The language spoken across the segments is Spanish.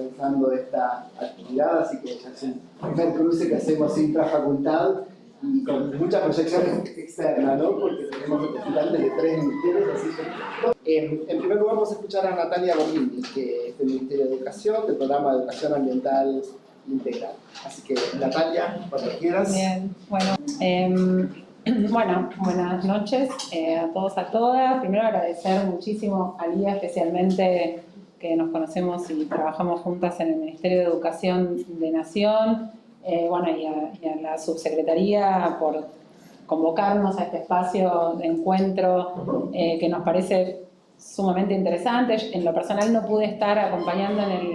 pensando esta actividad, así que es un primer cruce que hacemos intrafacultad y con mucha proyección externa, ¿no? Porque tenemos representantes de tres ministerios, así que... En primer lugar vamos a escuchar a Natalia Borlini, que es del Ministerio de Educación, del programa de Educación Ambiental Integral. Así que, Natalia, cuando quieras. Bien, bueno, eh, bueno buenas noches eh, a todos, a todas. Primero agradecer muchísimo a Lía, especialmente que nos conocemos y trabajamos juntas en el Ministerio de Educación de Nación, eh, bueno, y a, la subsecretaría por convocarnos a este espacio de encuentro eh, que nos parece sumamente interesante. En lo personal no pude estar acompañando en el,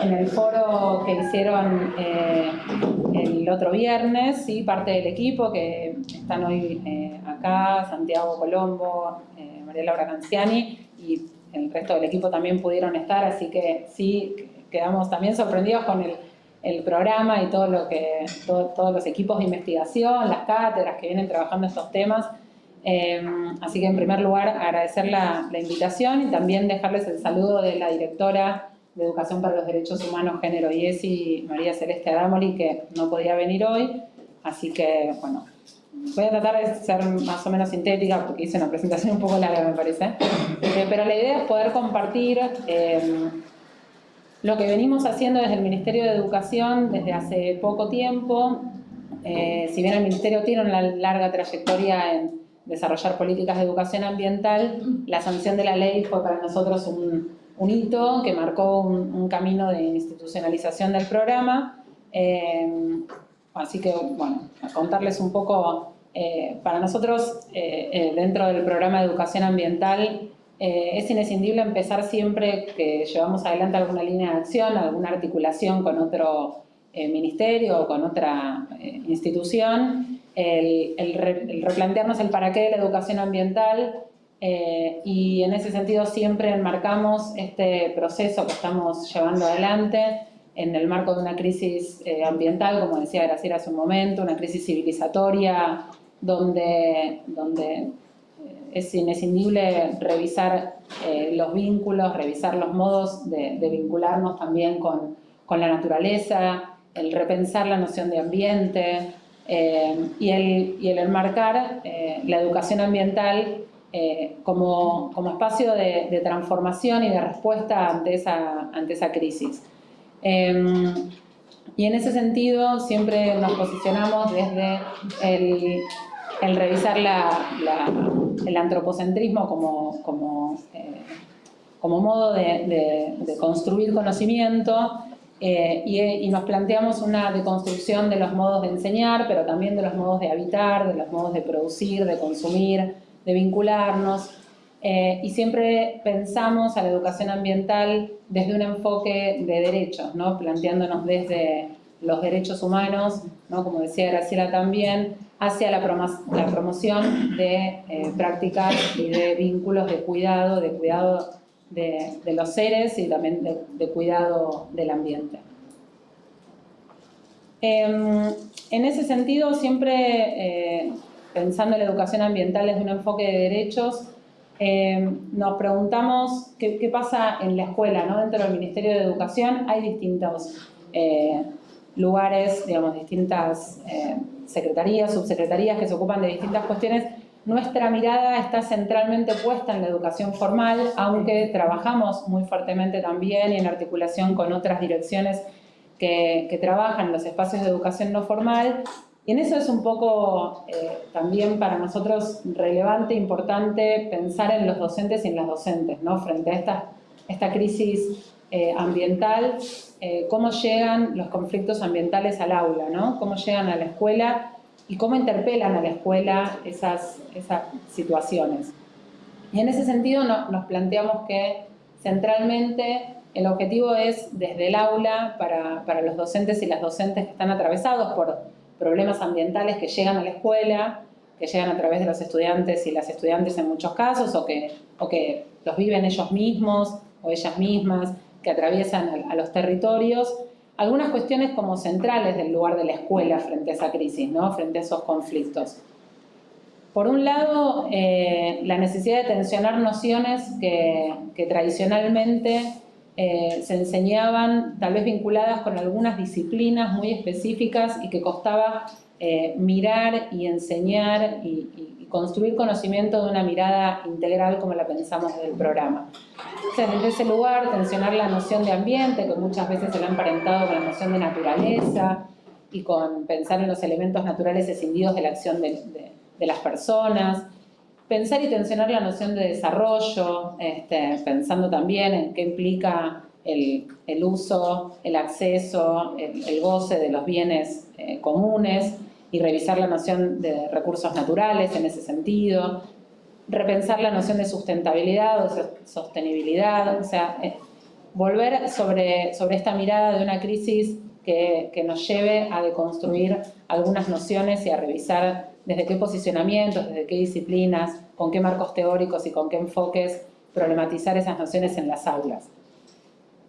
en el foro que hicieron eh, el otro viernes, parte del equipo que están hoy acá, Santiago Colombo, María Laura Canciani y el resto del equipo también pudieron estar, así que sí, quedamos también sorprendidos con el, el programa y todo lo que, todos los equipos de investigación, las cátedras que vienen trabajando estos temas. Eh, así que en primer lugar agradecer la, la, invitación y también dejarles el saludo de la directora de Educación para los Derechos Humanos, Género y ESI, María Celeste Adamoli, que no podía venir hoy. Así que, bueno, Voy a tratar de ser más o menos sintética porque hice una presentación un poco larga, me parece. Eh, pero la idea es poder compartir eh, lo que venimos haciendo desde el Ministerio de Educación desde hace poco tiempo. Eh, si bien el Ministerio tiene una larga trayectoria en desarrollar políticas de educación ambiental, la sanción de la ley fue para nosotros un, un hito que marcó un, un, camino de institucionalización del programa. así que, bueno, a contarles un poco eh, para nosotros, eh, eh, dentro del programa de educación ambiental, es inescindible empezar siempre que llevamos adelante alguna línea de acción, alguna articulación con otro ministerio o con otra institución, el, replantearnos el para qué de la educación ambiental y en ese sentido siempre enmarcamos este proceso que estamos llevando adelante en el marco de una crisis ambiental, como decía Graciela hace un momento, una crisis civilizatoria donde, donde eh, es inescindible revisar eh, los vínculos, revisar los modos de, vincularnos también con, con, la naturaleza, el repensar la noción de ambiente eh, y, el, y, el, enmarcar la educación ambiental como, como, espacio de, de, transformación y de respuesta ante esa, ante esa crisis. Y en ese sentido siempre nos posicionamos desde el, el revisar el antropocentrismo como, como, eh, como modo de, construir conocimiento eh, y, nos planteamos una deconstrucción de los modos de enseñar, pero también de los modos de habitar, de los modos de producir, de consumir, de vincularnos. Eh, y siempre pensamos a la educación ambiental desde un enfoque de derechos, ¿no? planteándonos desde los derechos humanos, ¿no? como decía Graciela también, hacia la, promoción de eh, prácticas y de vínculos de cuidado, de cuidado de, los seres y también de, cuidado del ambiente. Em, en ese sentido, siempre eh, pensando en la educación ambiental desde un enfoque de derechos, em, nos preguntamos qué, pasa en la escuela, ¿no? dentro del Ministerio de Educación hay distintos eh, lugares, digamos, distintas eh, secretarías, subsecretarías que se ocupan de distintas cuestiones, nuestra mirada está centralmente puesta en la educación formal, aunque trabajamos muy fuertemente también y en articulación con otras direcciones que, que trabajan los espacios de educación no formal. Y en eso es un poco eh, también para nosotros relevante, importante pensar en los docentes y en las docentes, ¿no? Frente a esta, esta crisis eh, ambiental, eh, cómo llegan los conflictos ambientales al aula, ¿no? cómo llegan a la escuela y cómo interpelan a la escuela esas, esas situaciones. Y en ese sentido nos planteamos que centralmente el objetivo es desde el aula para, para, los docentes y las docentes que están atravesados por problemas ambientales que llegan a la escuela, que llegan a través de los estudiantes y las estudiantes en muchos casos o que, o que los viven ellos mismos o ellas mismas, que atraviesan a, los territorios, algunas cuestiones como centrales del lugar de la escuela frente a esa crisis, ¿no? frente a esos conflictos. Por un lado, eh, la necesidad de tensionar nociones que, tradicionalmente eh, se enseñaban tal vez vinculadas con algunas disciplinas muy específicas y que costaba eh, mirar y enseñar y, construir conocimiento de una mirada integral como la pensamos del programa. Entonces, desde ese lugar, tensionar la noción de ambiente, que muchas veces se lo ha emparentado con la noción de naturaleza y con pensar en los elementos naturales escindidos de la acción de, las personas, pensar y tensionar la noción de desarrollo, este, pensando también en qué implica el, uso, el acceso, el, goce de los bienes eh, comunes, y revisar la noción de recursos naturales en ese sentido, repensar la noción de sustentabilidad o sostenibilidad, o sea, eh, volver sobre, sobre esta mirada de una crisis que, que, nos lleve a deconstruir algunas nociones y a revisar desde qué posicionamientos, desde qué disciplinas, con qué marcos teóricos y con qué enfoques problematizar esas nociones en las aulas.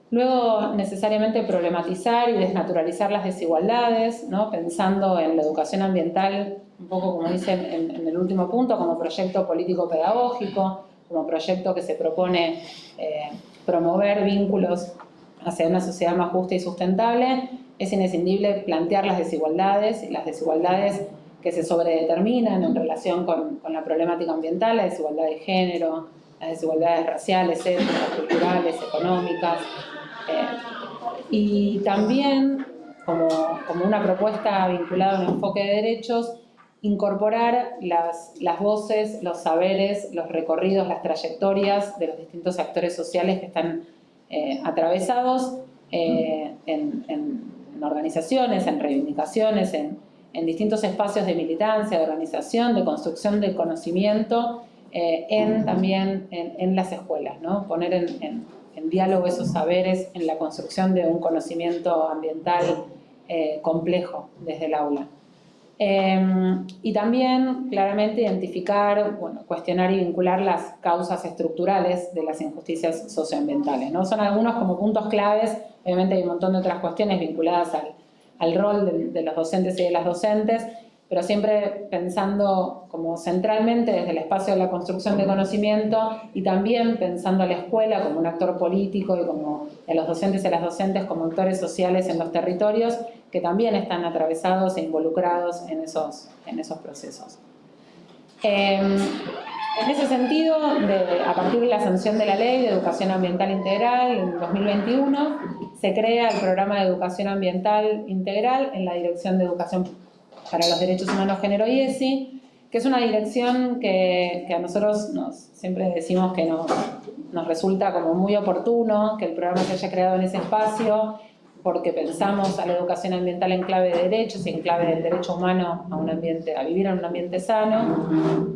Luego, necesariamente problematizar y desnaturalizar las desigualdades, ¿no? pensando en la educación ambiental, un poco como dicen en, el último punto, como proyecto político-pedagógico, como proyecto que se propone eh, promover vínculos hacia una sociedad más justa y sustentable, es inescindible plantear las desigualdades y las desigualdades que se sobredeterminan en relación con, la problemática ambiental, la desigualdad de género, las desigualdades raciales, étnicas, culturales, económicas, y también, como, una propuesta vinculada a un enfoque de derechos, incorporar las, las voces, los saberes, los recorridos, las trayectorias de los distintos actores sociales que están eh, atravesados eh, en, en, organizaciones, en reivindicaciones, en, en, distintos espacios de militancia, de organización, de construcción del conocimiento, eh, en, también en, las escuelas, ¿no? poner en, en diálogo esos saberes en la construcción de un conocimiento ambiental eh, complejo desde el aula. Em, y también claramente identificar, bueno, cuestionar y vincular las causas estructurales de las injusticias socioambientales. ¿no? Son algunos como puntos claves, obviamente hay un montón de otras cuestiones vinculadas al, al rol de, de los docentes y de las docentes, pero siempre pensando como centralmente desde el espacio de la construcción de conocimiento y también pensando a la escuela como un actor político y como a los docentes y a las docentes como actores sociales en los territorios que también están atravesados e involucrados en esos, en esos procesos. Em, en ese sentido, a partir de la sanción de la Ley de Educación Ambiental Integral en 2021, se crea el Programa de Educación Ambiental Integral en la Dirección de Educación para los Derechos Humanos, Género y ESI, que es una dirección que, a nosotros nos, siempre decimos que nos, nos resulta como muy oportuno que el programa se haya creado en ese espacio, porque pensamos a la educación ambiental en clave de derechos y en clave del derecho humano a, un ambiente, a vivir en un ambiente sano,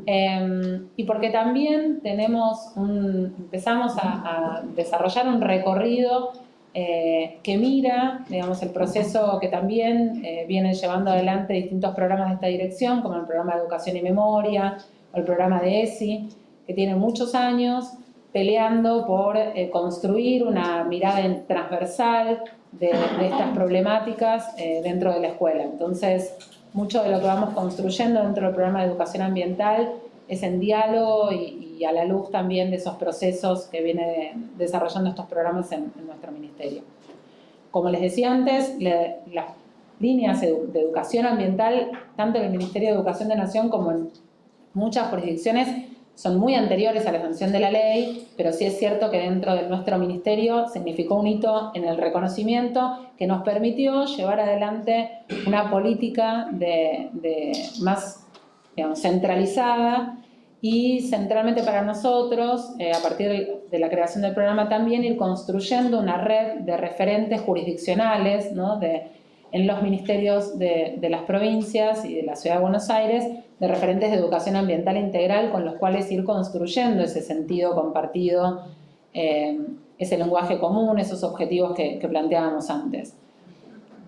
em, y porque también tenemos un, empezamos a, a desarrollar un recorrido eh, que mira, digamos, el proceso que también eh, vienen llevando adelante distintos programas de esta dirección, como el programa de Educación y Memoria o el programa de ESI, que tiene muchos años peleando por eh, construir una mirada transversal de, estas problemáticas dentro de la escuela. Entonces, mucho de lo que vamos construyendo dentro del programa de educación ambiental es en diálogo y, a la luz también de esos procesos que viene desarrollando estos programas en, nuestro ministerio. Como les decía antes, las líneas de educación ambiental, tanto en el Ministerio de Educación de Nación como en muchas jurisdicciones, son muy anteriores a la sanción de la ley, pero sí es cierto que dentro de nuestro ministerio significó un hito en el reconocimiento que nos permitió llevar adelante una política de, más centralizada y centralmente para nosotros, eh, a partir de, la creación del programa también, ir construyendo una red de referentes jurisdiccionales ¿no? En los ministerios de, de, las provincias y de la Ciudad de Buenos Aires, de referentes de educación ambiental integral con los cuales ir construyendo ese sentido compartido, eh, ese lenguaje común, esos objetivos que, planteábamos antes.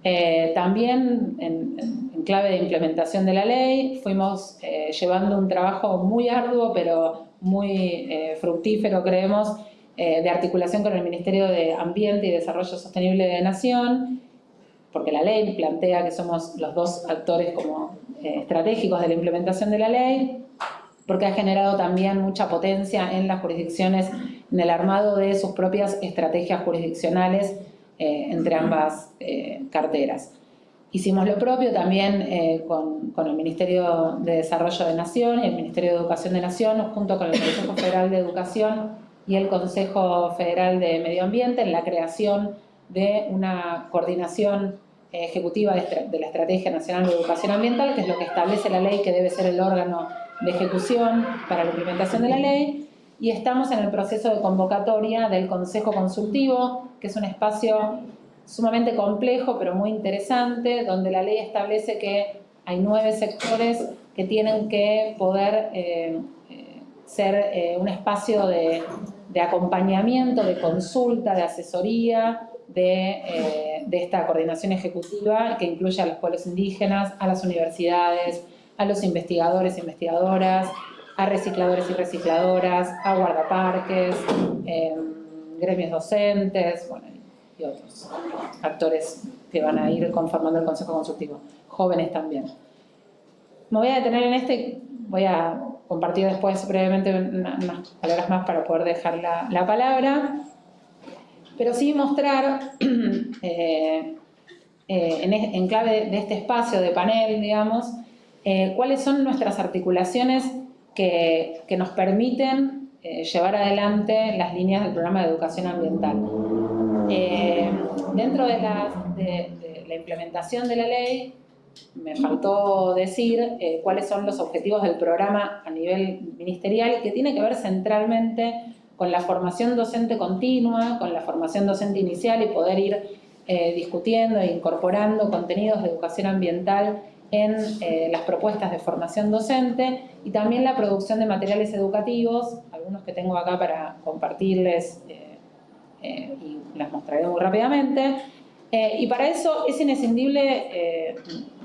Eh, también en, clave de implementación de la ley fuimos eh, llevando un trabajo muy arduo pero muy fructífero creemos de articulación con el Ministerio de Ambiente y Desarrollo Sostenible de Nación porque la ley plantea que somos los dos actores como estratégicos de la implementación de la ley porque ha generado también mucha potencia en las jurisdicciones en el armado de sus propias estrategias jurisdiccionales eh, entre ambas eh, carteras. Hicimos lo propio también eh, con, el Ministerio de Desarrollo de Nación y el Ministerio de Educación de Nación, junto con el Consejo Federal de Educación y el Consejo Federal de Medio Ambiente, en la creación de una coordinación ejecutiva de, la Estrategia Nacional de Educación Ambiental, que es lo que establece la ley que debe ser el órgano de ejecución para la implementación de la ley, y estamos en el proceso de convocatoria del Consejo Consultivo, que es un espacio sumamente complejo pero muy interesante, donde la ley establece que hay nueve sectores que tienen que poder eh, eh, ser eh, un espacio de, de, acompañamiento, de consulta, de asesoría, de, de, esta coordinación ejecutiva que incluye a los pueblos indígenas, a las universidades, a los investigadores e investigadoras, a recicladores y recicladoras, a guardaparques, em, gremios docentes, bueno, y otros actores que van a ir conformando el Consejo Consultivo, jóvenes también. Me voy a detener en este, voy a compartir después brevemente unas palabras más para poder dejar la, palabra, pero sí mostrar eh, eh, en, clave de este espacio de panel, digamos, eh, cuáles son nuestras articulaciones que, nos permiten llevar adelante las líneas del programa de educación ambiental. Dentro de la, implementación de la ley, me faltó decir cuáles son los objetivos del programa a nivel ministerial, que tiene que ver centralmente con la formación docente continua, con la formación docente inicial y poder ir discutiendo e incorporando contenidos de educación ambiental en eh, las propuestas de formación docente y también la producción de materiales educativos, algunos que tengo acá para compartirles eh, eh, y las mostraré muy rápidamente. y para eso es inescindible,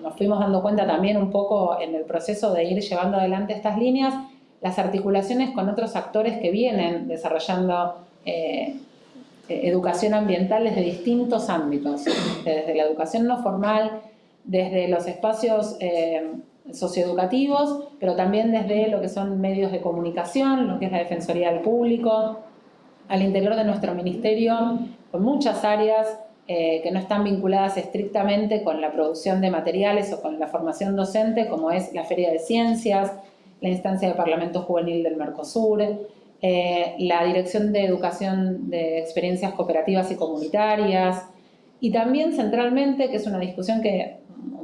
nos fuimos dando cuenta también un poco en el proceso de ir llevando adelante estas líneas, las articulaciones con otros actores que vienen desarrollando educación ambiental desde distintos ámbitos, desde la educación no formal, desde los espacios eh, socioeducativos, pero también desde lo que son medios de comunicación, lo que es la Defensoría del Público, al interior de nuestro ministerio, con muchas áreas eh, que no están vinculadas estrictamente con la producción de materiales o con la formación docente, como es la Feria de Ciencias, la instancia de Parlamento Juvenil del Mercosur, eh, la Dirección de Educación de Experiencias Cooperativas y Comunitarias, y también centralmente, que es una discusión que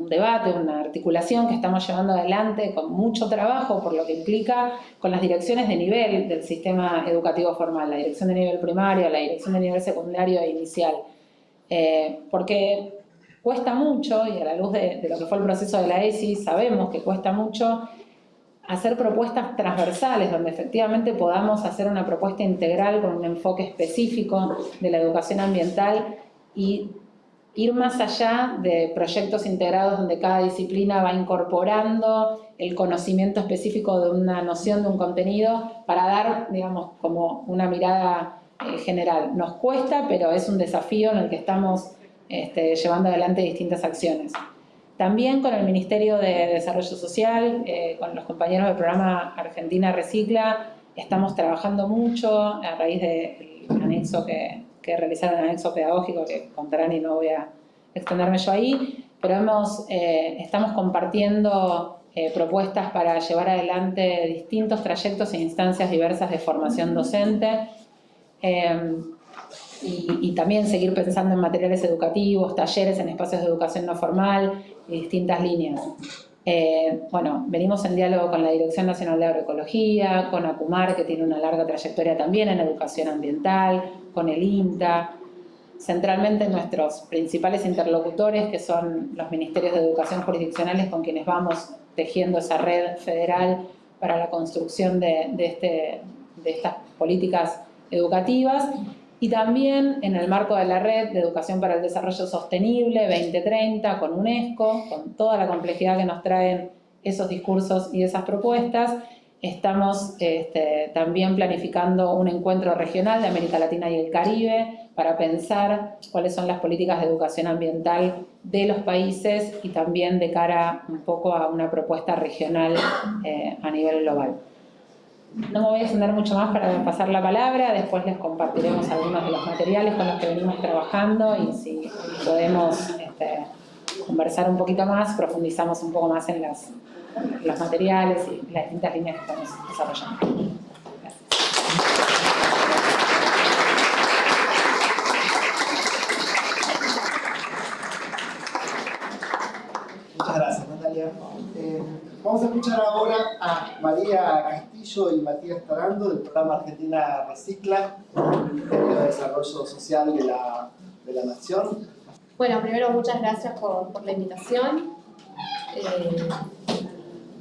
un debate, una articulación que estamos llevando adelante con mucho trabajo, por lo que implica con las direcciones de nivel del sistema educativo formal, la dirección de nivel primario, la dirección de nivel secundario e inicial. Eh, porque cuesta mucho, y a la luz de, de, lo que fue el proceso de la ESI, sabemos que cuesta mucho hacer propuestas transversales, donde efectivamente podamos hacer una propuesta integral con un enfoque específico de la educación ambiental y ir más allá de proyectos integrados donde cada disciplina va incorporando el conocimiento específico de una noción, de un contenido, para dar, digamos, como una mirada eh, general. Nos cuesta, pero es un desafío en el que estamos este, llevando adelante distintas acciones. También con el Ministerio de Desarrollo Social, eh, con los compañeros del programa Argentina Recicla, estamos trabajando mucho a raíz del anexo que, que realizaron el anexo pedagógico, que contarán y no voy a extenderme yo ahí, pero hemos, eh, estamos compartiendo eh, propuestas para llevar adelante distintos trayectos e instancias diversas de formación docente. Em, y, también seguir pensando en materiales educativos, talleres en espacios de educación no formal y distintas líneas. Eh, bueno, venimos en diálogo con la Dirección Nacional de Agroecología, con ACUMAR, que tiene una larga trayectoria también en educación ambiental, con el INTA, centralmente nuestros principales interlocutores, que son los ministerios de educación jurisdiccionales con quienes vamos tejiendo esa red federal para la construcción de, este, de estas políticas educativas, y también en el marco de la Red de Educación para el Desarrollo Sostenible 2030 con UNESCO, con toda la complejidad que nos traen esos discursos y esas propuestas, estamos este, también planificando un encuentro regional de América Latina y el Caribe para pensar cuáles son las políticas de educación ambiental de los países y también de cara un poco a una propuesta regional eh, a nivel global. No me voy a extender mucho más para pasar la palabra, después les compartiremos algunos de los materiales con los que venimos trabajando y si podemos este, conversar un poquito más, profundizamos un poco más en las, los materiales y las distintas líneas que estamos desarrollando. Muchas gracias, Natalia. Eh, vamos a escuchar ahora a María Castillo y Matías Tarando del programa Argentina Recicla, Ministerio de Desarrollo Social de la, de la Nación. Bueno, primero muchas gracias por, la invitación. Eh,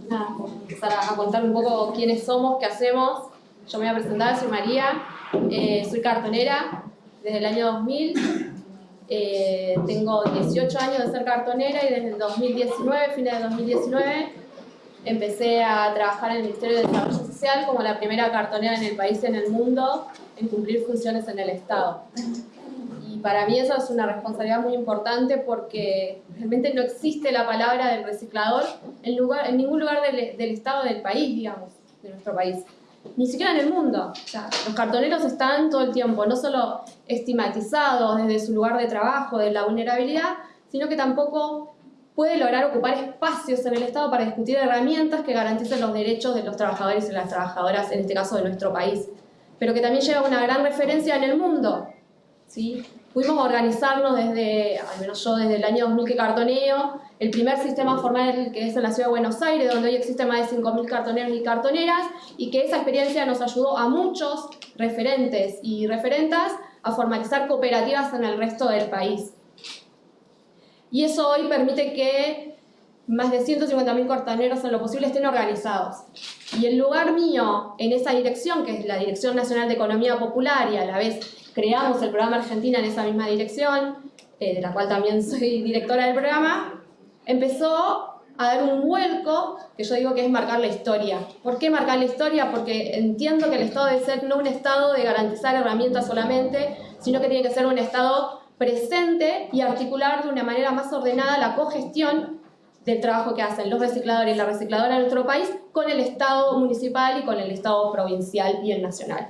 nada, empezar a contar un poco quiénes somos, qué hacemos. Yo me voy a presentar, soy María, eh, soy cartonera desde el año 2000. Eh, tengo 18 años de ser cartonera y desde el 2019, fines de 2019, empecé a trabajar en el Ministerio de Desarrollo Social como la primera cartonera en el país y en el mundo en cumplir funciones en el Estado. Y para mí eso es una responsabilidad muy importante porque realmente no existe la palabra del reciclador en, lugar, en ningún lugar del, del Estado del país, digamos, de nuestro país ni siquiera en el mundo. O sea, los cartoneros están todo el tiempo, no solo estigmatizados desde su lugar de trabajo, de la vulnerabilidad, sino que tampoco puede lograr ocupar espacios en el Estado para discutir herramientas que garanticen los derechos de los trabajadores y las trabajadoras, en este caso de nuestro país, pero que también lleva una gran referencia en el mundo. ¿sí? Pudimos organizarnos desde, al menos yo desde el año 2000 que cartoneo, el primer sistema formal que es en la ciudad de Buenos Aires, donde hoy existen más de 5.000 cartoneros y cartoneras, y que esa experiencia nos ayudó a muchos referentes y referentas a formalizar cooperativas en el resto del país. Y eso hoy permite que más de 150.000 cartoneros en lo posible estén organizados. Y el lugar mío en esa dirección, que es la Dirección Nacional de Economía Popular, y a la vez creamos el programa Argentina en esa misma dirección, eh, de la cual también soy directora del programa, empezó a dar un vuelco que yo digo que es marcar la historia. ¿Por qué marcar la historia? Porque entiendo que el Estado debe ser no un Estado de garantizar herramientas solamente, sino que tiene que ser un Estado presente y articular de una manera más ordenada la cogestión del trabajo que hacen los recicladores y la recicladora en nuestro país con el Estado municipal y con el Estado provincial y el nacional.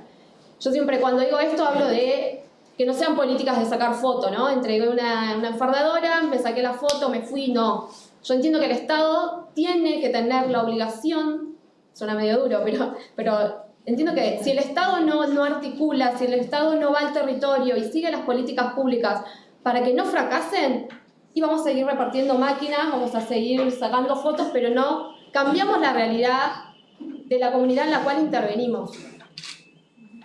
Yo siempre cuando digo esto hablo de que no sean políticas de sacar foto, ¿no? Entregué una, una enfardadora, me saqué la foto, me fui, no. Yo entiendo que el Estado tiene que tener la obligación, suena medio duro, pero, pero entiendo que si el Estado no, no articula, si el Estado no va al territorio y sigue las políticas públicas para que no fracasen, y vamos a seguir repartiendo máquinas, vamos a seguir sacando fotos, pero no cambiamos la realidad de la comunidad en la cual intervenimos.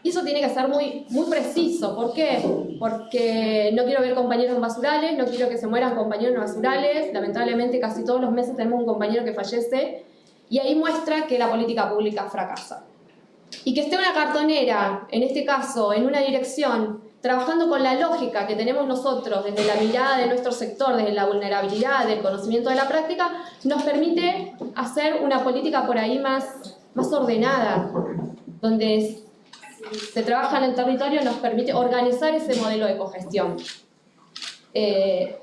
Y eso tiene que ser muy, muy preciso. ¿Por qué? Porque no quiero ver compañeros en basurales, no quiero que se mueran compañeros en basurales. Lamentablemente casi todos los meses tenemos un compañero que fallece y ahí muestra que la política pública fracasa. Y que esté una cartonera, en este caso, en una dirección, trabajando con la lógica que tenemos nosotros desde la mirada de nuestro sector, desde la vulnerabilidad, del conocimiento de la práctica, nos permite hacer una política por ahí más, más ordenada, donde se trabaja en el territorio nos permite organizar ese modelo de cogestión. Eh,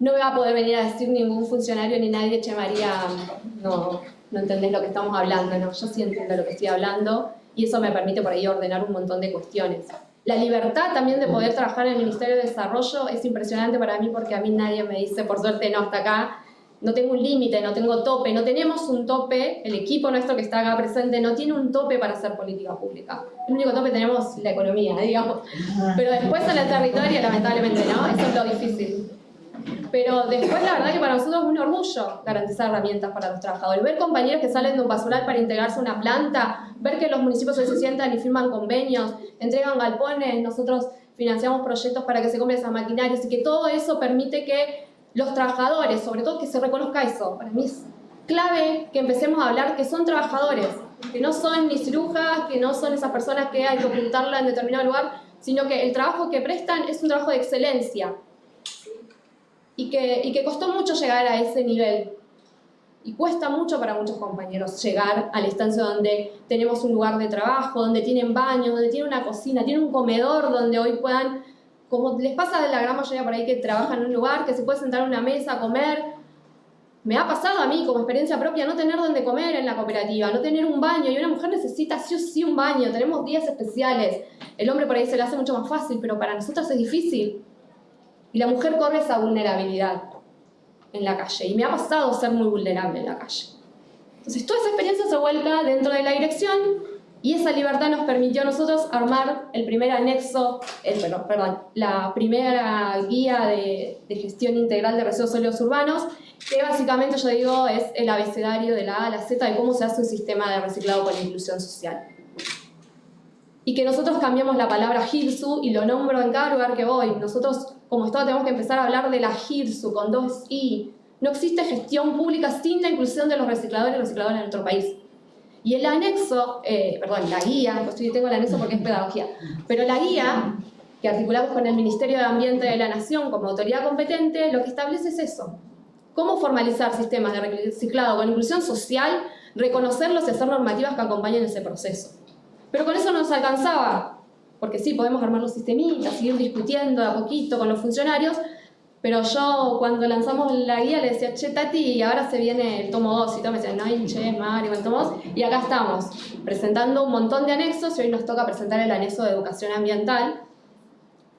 no me va a poder venir a decir ningún funcionario ni nadie, che María, no, no entendés lo que estamos hablando, no, yo sí entiendo lo que estoy hablando y eso me permite por ahí ordenar un montón de cuestiones. La libertad también de poder trabajar en el Ministerio de Desarrollo es impresionante para mí porque a mí nadie me dice, por suerte no, hasta acá no tengo un límite, no tengo tope, no tenemos un tope, el equipo nuestro que está acá presente no tiene un tope para hacer política pública. El único tope tenemos la economía, digamos. Pero después en el territorio, lamentablemente, ¿no? Eso es lo difícil. Pero después la verdad que para nosotros es un orgullo garantizar herramientas para los trabajadores. Ver compañeros que salen de un basural para integrarse a una planta, ver que los municipios se sientan y firman convenios, entregan galpones, nosotros financiamos proyectos para que se compren esas maquinarias y que todo eso permite que los trabajadores, sobre todo que se reconozca eso. Para mí es clave que empecemos a hablar que son trabajadores, que no son ni cirujas, que no son esas personas que hay que ocultarla en determinado lugar, sino que el trabajo que prestan es un trabajo de excelencia y que, y que costó mucho llegar a ese nivel. Y cuesta mucho para muchos compañeros llegar a la instancia donde tenemos un lugar de trabajo, donde tienen baños, donde tienen una cocina, tienen un comedor donde hoy puedan como les pasa a la gran mayoría por ahí que trabajan en un lugar, que se puede sentar a una mesa a comer, me ha pasado a mí como experiencia propia no tener donde comer en la cooperativa, no tener un baño, y una mujer necesita sí o sí un baño, tenemos días especiales, el hombre por ahí se le hace mucho más fácil, pero para nosotros es difícil. Y la mujer corre esa vulnerabilidad en la calle, y me ha pasado ser muy vulnerable en la calle. Entonces toda esa experiencia se vuelca dentro de la dirección y esa libertad nos permitió a nosotros armar el primer anexo, el, perdón, la primera guía de, de, gestión integral de residuos sólidos urbanos, que básicamente yo digo es el abecedario de la A a la Z de cómo se hace un sistema de reciclado con inclusión social. Y que nosotros cambiamos la palabra GIRSU y lo nombro en cada lugar que voy. Nosotros como Estado tenemos que empezar a hablar de la GIRSU con dos I. No existe gestión pública sin la inclusión de los recicladores y recicladores en nuestro país. Y el anexo, eh, perdón, la guía, pues tengo el anexo porque es pedagogía, pero la guía que articulamos con el Ministerio de Ambiente de la Nación como autoridad competente, lo que establece es eso. Cómo formalizar sistemas de reciclado con inclusión social, reconocerlos y hacer normativas que acompañen ese proceso. Pero con eso no nos alcanzaba, porque sí, podemos armar los sistemitas, seguir discutiendo a poquito con los funcionarios, pero yo cuando lanzamos la guía le decía, che Tati, y ahora se viene el tomo 2, y todo me decía, no, che, Mario, el tomo 2, y acá estamos, presentando un montón de anexos, y hoy nos toca presentar el anexo de educación ambiental,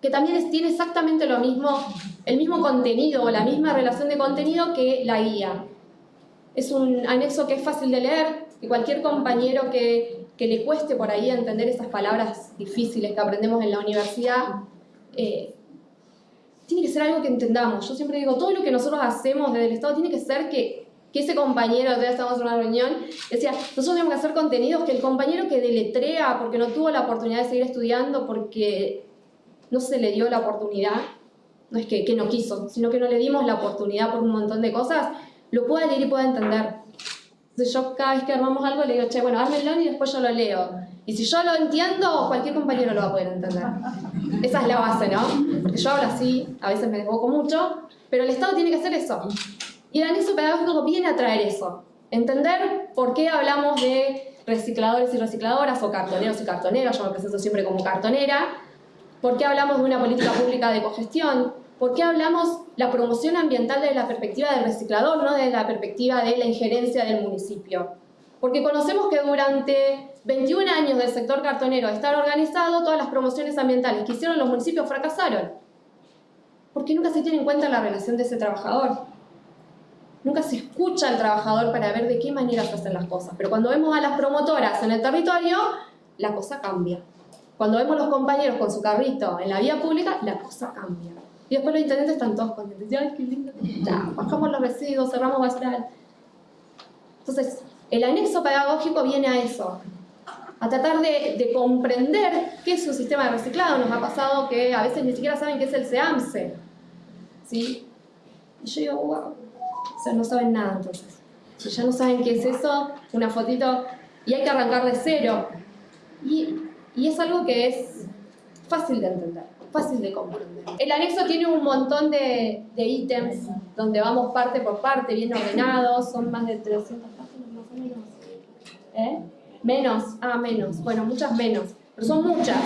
que también tiene exactamente lo mismo, el mismo contenido, o la misma relación de contenido que la guía. Es un anexo que es fácil de leer, que cualquier compañero que, que le cueste por ahí entender esas palabras difíciles que aprendemos en la universidad, eh, tiene que ser algo que entendamos. Yo siempre digo, todo lo que nosotros hacemos desde el Estado tiene que ser que, que ese compañero, ya estamos en una reunión, decía, nosotros tenemos que hacer contenidos que el compañero que deletrea porque no tuvo la oportunidad de seguir estudiando, porque no se le dio la oportunidad, no es que, que no quiso, sino que no le dimos la oportunidad por un montón de cosas, lo pueda leer y pueda entender. Yo cada vez que armamos algo le digo, che, bueno, ármenlo y después yo lo leo. Y si yo lo entiendo, cualquier compañero lo va a poder entender. Esa es la base, ¿no? Porque yo hablo así, a veces me desboco mucho, pero el Estado tiene que hacer eso. Y el anexo pedagógico viene a traer eso. Entender por qué hablamos de recicladores y recicladoras, o cartoneros y cartoneras, yo me presento siempre como cartonera, por qué hablamos de una política pública de cogestión, por qué hablamos la promoción ambiental desde la perspectiva del reciclador, no desde la perspectiva de la injerencia del municipio. Porque conocemos que durante 21 años del sector cartonero estar organizado, todas las promociones ambientales que hicieron los municipios fracasaron. Porque nunca se tiene en cuenta la relación de ese trabajador. Nunca se escucha al trabajador para ver de qué manera se hacen las cosas. Pero cuando vemos a las promotoras en el territorio, la cosa cambia. Cuando vemos a los compañeros con su carrito en la vía pública, la cosa cambia. Y después los intendentes están todos contentos. ¡Ay, qué lindo! Ya, bajamos los residuos, cerramos basural. Entonces, el anexo pedagógico viene a eso, a tratar de, comprender qué es un sistema de reciclado. Nos ha pasado que a veces ni siquiera saben qué es el SEAMSE. ¿Sí? Y yo digo, wow, o sea, no saben nada entonces. Si ya no saben qué es eso, una fotito, y hay que arrancar de cero. Y, y es algo que es fácil de entender, fácil de comprender. El anexo tiene un montón de, de ítems donde vamos parte por parte, bien ordenados, son más de 300 ¿Eh? Menos, ah, menos, bueno, muchas menos, pero son muchas.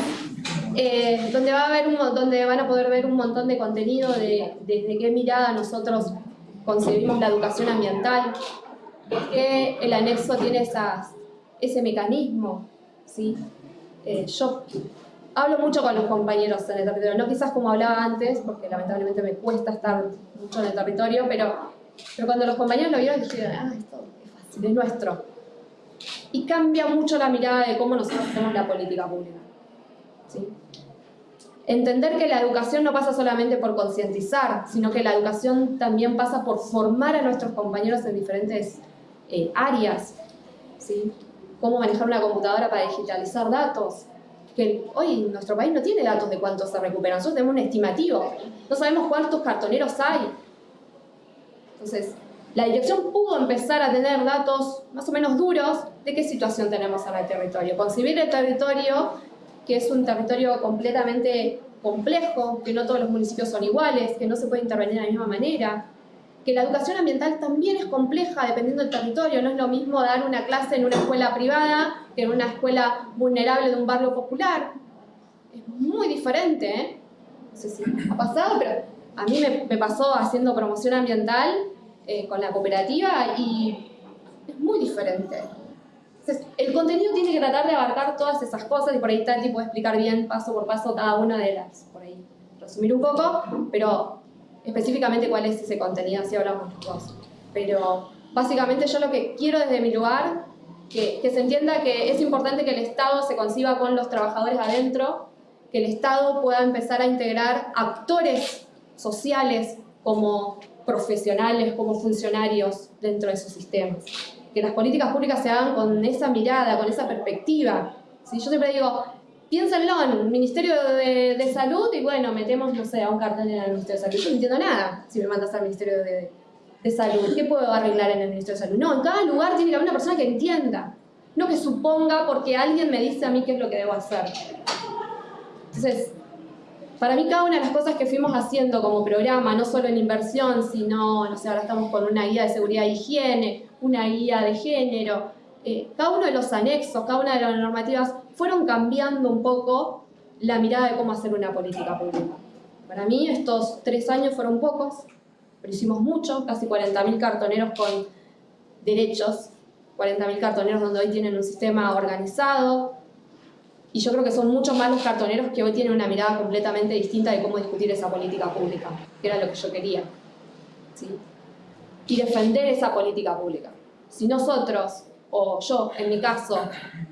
Eh, donde, va a haber un, donde van a poder ver un montón de contenido de desde qué mirada nosotros concebimos la educación ambiental, que el anexo tiene esas, ese mecanismo. ¿sí? Eh, yo hablo mucho con los compañeros en el territorio, no quizás como hablaba antes, porque lamentablemente me cuesta estar mucho en el territorio, pero, pero cuando los compañeros lo vieron dijeron, ah, esto es fácil, es nuestro y cambia mucho la mirada de cómo nosotros hacemos la política pública. ¿sí? Entender que la educación no pasa solamente por concientizar, sino que la educación también pasa por formar a nuestros compañeros en diferentes eh, áreas. ¿sí? Cómo manejar una computadora para digitalizar datos. Que hoy nuestro país no tiene datos de cuántos se recuperan, nosotros tenemos un estimativo. No sabemos cuántos cartoneros hay. Entonces, la dirección pudo empezar a tener datos más o menos duros de qué situación tenemos en el territorio. Concebir el territorio, que es un territorio completamente complejo, que no todos los municipios son iguales, que no se puede intervenir de la misma manera, que la educación ambiental también es compleja dependiendo del territorio, no es lo mismo dar una clase en una escuela privada que en una escuela vulnerable de un barrio popular. Es muy diferente, ¿eh? No sé si ha pasado, pero a mí me, me pasó haciendo promoción ambiental eh, con la cooperativa y es muy diferente. Entonces, el contenido tiene que tratar de abarcar todas esas cosas y por ahí Tati puede explicar bien paso por paso cada una de las, por ahí resumir un poco, pero específicamente cuál es ese contenido, así hablamos los dos. Pero básicamente yo lo que quiero desde mi lugar, que, que se entienda que es importante que el Estado se conciba con los trabajadores adentro, que el Estado pueda empezar a integrar actores sociales como profesionales, como funcionarios dentro de sus sistemas. Que las políticas públicas se hagan con esa mirada, con esa perspectiva. ¿Sí? Yo siempre digo, piénsenlo en el Ministerio de, de, Salud y bueno, metemos, no sé, a un cartel en el Ministerio de Salud. Yo no entiendo nada si me mandas al Ministerio de, de Salud. ¿Qué puedo arreglar en el Ministerio de Salud? No, en cada lugar tiene que haber una persona que entienda. No que suponga porque alguien me dice a mí qué es lo que debo hacer. Entonces, para mí cada una de las cosas que fuimos haciendo como programa, no solo en inversión, sino, no sé, ahora estamos con una guía de seguridad e higiene, una guía de género, eh, cada uno de los anexos, cada una de las normativas fueron cambiando un poco la mirada de cómo hacer una política pública. Para mí estos tres años fueron pocos, pero hicimos mucho, casi 40.000 cartoneros con derechos, 40.000 cartoneros donde hoy tienen un sistema organizado, y yo creo que son muchos más los cartoneros que hoy tienen una mirada completamente distinta de cómo discutir esa política pública, que era lo que yo quería. ¿sí? Y defender esa política pública. Si nosotros, o yo en mi caso,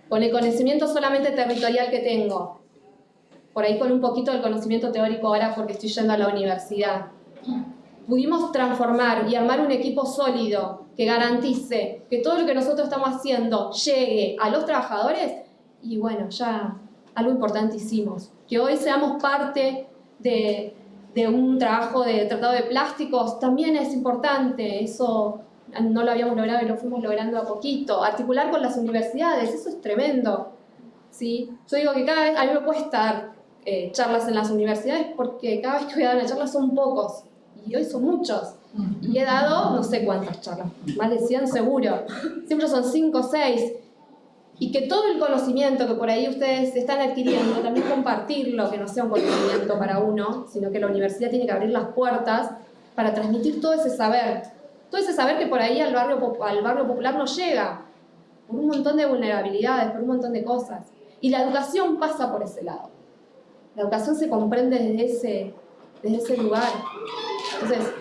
con el conocimiento solamente territorial que tengo, por ahí con un poquito del conocimiento teórico ahora porque estoy yendo a la universidad, pudimos transformar y armar un equipo sólido que garantice que todo lo que nosotros estamos haciendo llegue a los trabajadores, y bueno, ya algo importante hicimos. Que hoy seamos parte de, de un trabajo de tratado de plásticos también es importante, eso no lo habíamos logrado y lo fuimos logrando a poquito. Articular con las universidades, eso es tremendo. ¿sí? Yo digo que cada vez, a mí me cuesta dar eh, charlas en las universidades porque cada vez que voy a dar una charla son pocos y hoy son muchos. Y he dado no sé cuántas charlas, más de 100 seguro. Siempre son 5 o 6 y que todo el conocimiento que por ahí ustedes están adquiriendo, también compartirlo, que no sea un conocimiento para uno, sino que la universidad tiene que abrir las puertas para transmitir todo ese saber. Todo ese saber que por ahí al barrio, al barrio popular no llega, por un montón de vulnerabilidades, por un montón de cosas. Y la educación pasa por ese lado. La educación se comprende desde ese, desde ese lugar. Entonces,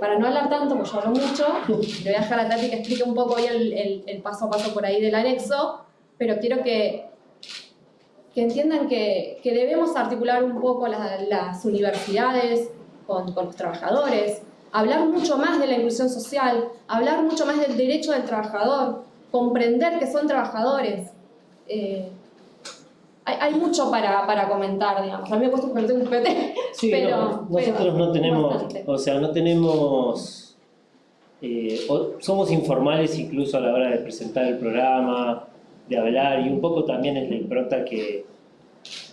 para no hablar tanto, porque yo hablo mucho, le voy a dejar a Tati que explique un poco hoy el, el, el paso a paso por ahí del anexo, pero quiero que, que entiendan que, que, debemos articular un poco las, las universidades con, con, los trabajadores, hablar mucho más de la inclusión social, hablar mucho más del derecho del trabajador, comprender que son trabajadores. Eh, hay, hay, mucho para, para, comentar, digamos. A mí me cuesta un PT, sí, pero, no, nosotros pero no tenemos, bastante. o sea, no tenemos, eh, somos informales incluso a la hora de presentar el programa, de hablar y un poco también es la impronta que,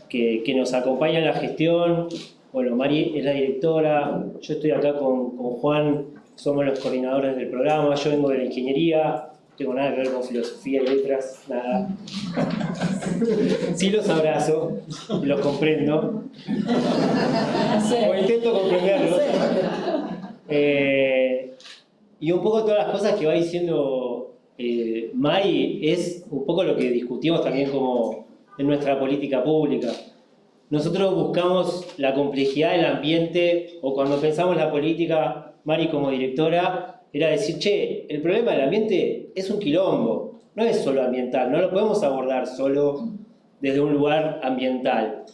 que, que, nos acompaña en la gestión. Bueno, Mari es la directora, yo estoy acá con, con, Juan, somos los coordinadores del programa, yo vengo de la ingeniería, no tengo nada que ver con filosofía y letras, nada. Sí los abrazo, los comprendo, o intento comprenderlos. Eh, y un poco todas las cosas que va diciendo eh, Mai es un poco lo que discutimos también como en nuestra política pública. Nosotros buscamos la complejidad del ambiente o cuando pensamos la política, Mari como directora, era decir, che, el problema del ambiente es un quilombo, no es solo ambiental, no lo podemos abordar solo desde un lugar ambiental.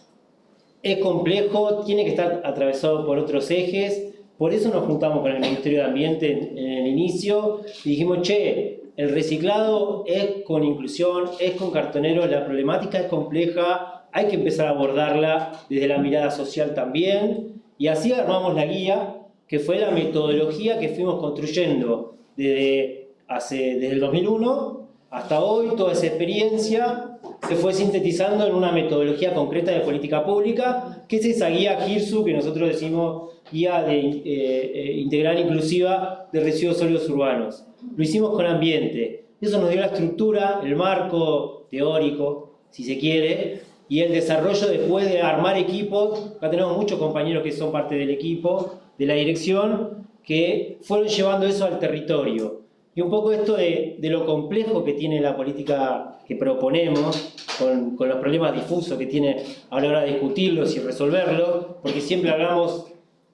Es complejo, tiene que estar atravesado por otros ejes, por eso nos juntamos con el Ministerio de Ambiente en, el inicio y dijimos, che, el reciclado es con inclusión, es con cartoneros, la problemática es compleja, hay que empezar a abordarla desde la mirada social también, y así armamos la guía, que fue la metodología que fuimos construyendo desde, hace, desde el 2001 hasta hoy, toda esa experiencia se fue sintetizando en una metodología concreta de política pública, que es esa guía KIRSU que nosotros decimos guía de, eh, eh, integral inclusiva de residuos sólidos urbanos. Lo hicimos con ambiente. Eso nos dio la estructura, el marco teórico, si se quiere, y el desarrollo después de armar equipos. Acá tenemos muchos compañeros que son parte del equipo, de la dirección, que fueron llevando eso al territorio. Y un poco esto de, lo complejo que tiene la política que proponemos, con, con, los problemas difusos que tiene a la hora de discutirlos y resolverlos, porque siempre hablamos,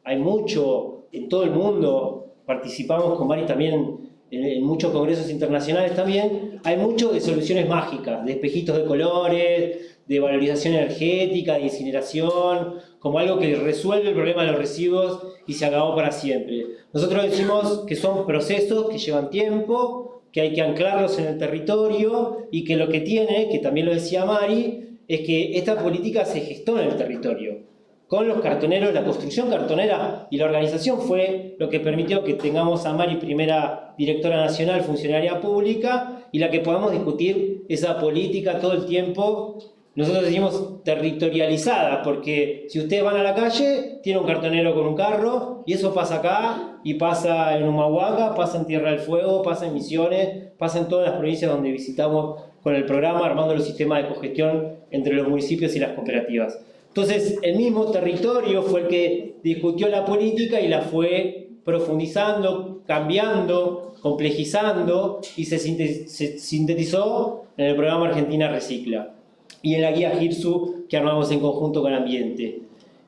hay mucho en todo el mundo, participamos con Mari también en, muchos congresos internacionales también, hay mucho de soluciones mágicas, de espejitos de colores, de valorización energética, de incineración, como algo que resuelve el problema de los residuos y se acabó para siempre. Nosotros decimos que son procesos que llevan tiempo, que hay que anclarlos en el territorio y que lo que tiene, que también lo decía Mari, es que esta política se gestó en el territorio con los cartoneros, la construcción cartonera y la organización fue lo que permitió que tengamos a Mari primera directora nacional, funcionaria pública, y la que podamos discutir esa política todo el tiempo, nosotros decimos territorializada, porque si ustedes van a la calle, tiene un cartonero con un carro, y eso pasa acá, y pasa en Humahuaca, pasa en Tierra del Fuego, pasa en Misiones, pasa en todas las provincias donde visitamos con el programa, armando los sistemas de cogestión entre los municipios y las cooperativas. Entonces, el mismo territorio fue el que discutió la política y la fue profundizando, cambiando, complejizando y se, sintetizó en el programa Argentina Recicla y en la guía GIRSU que armamos en conjunto con Ambiente.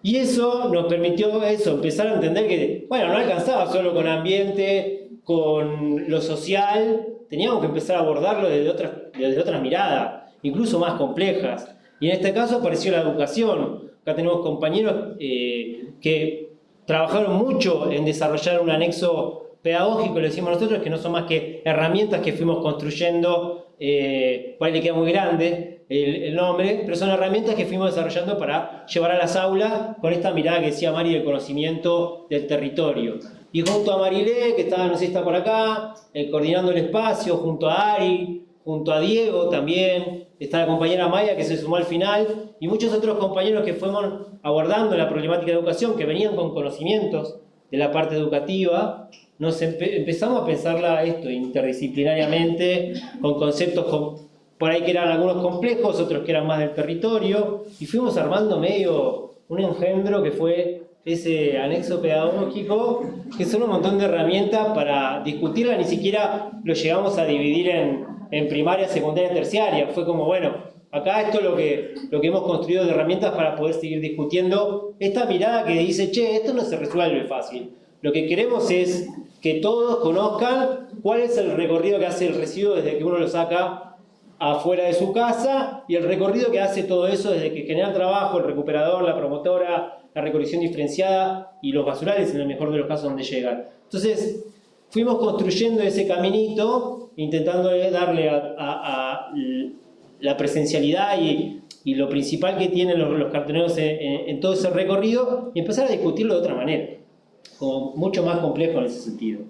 Y eso nos permitió eso, empezar a entender que, bueno, no alcanzaba solo con ambiente, con lo social, teníamos que empezar a abordarlo desde otras, desde otras miradas, incluso más complejas. Y en este caso apareció la educación. Acá tenemos compañeros eh, que trabajaron mucho en desarrollar un anexo pedagógico, le decimos nosotros, que no son más que herramientas que fuimos construyendo, eh, por ahí le queda muy grande el, nombre, pero son herramientas que fuimos desarrollando para llevar a las aulas con esta mirada que decía Mari del conocimiento del territorio. Y junto a Marilé, que está, no sé está por acá, eh, coordinando el espacio, junto a Ari, junto a Diego también, está la compañera Maya que se sumó al final, y muchos otros compañeros que fuimos abordando la problemática de educación, que venían con conocimientos de la parte educativa, nos empezamos a pensarla esto interdisciplinariamente, con conceptos por ahí que eran algunos complejos, otros que eran más del territorio, y fuimos armando medio un engendro que fue ese anexo pedagógico, que son un montón de herramientas para discutirla, ni siquiera lo llegamos a dividir en, primaria, secundaria, terciaria. Fue como, bueno, acá esto es lo que, lo que hemos construido de herramientas para poder seguir discutiendo esta mirada que dice, che, esto no se resuelve fácil. Lo que queremos es que todos conozcan cuál es el recorrido que hace el residuo desde que uno lo saca afuera de su casa y el recorrido que hace todo eso desde que genera trabajo, el recuperador, la promotora, la recolección diferenciada y los basurales en el mejor de los casos donde llegan. Entonces, fuimos construyendo ese caminito, intentando darle a, la presencialidad y, lo principal que tienen los, cartoneros en, todo ese recorrido y empezar a discutirlo de otra manera, como mucho más complejo en ese sentido.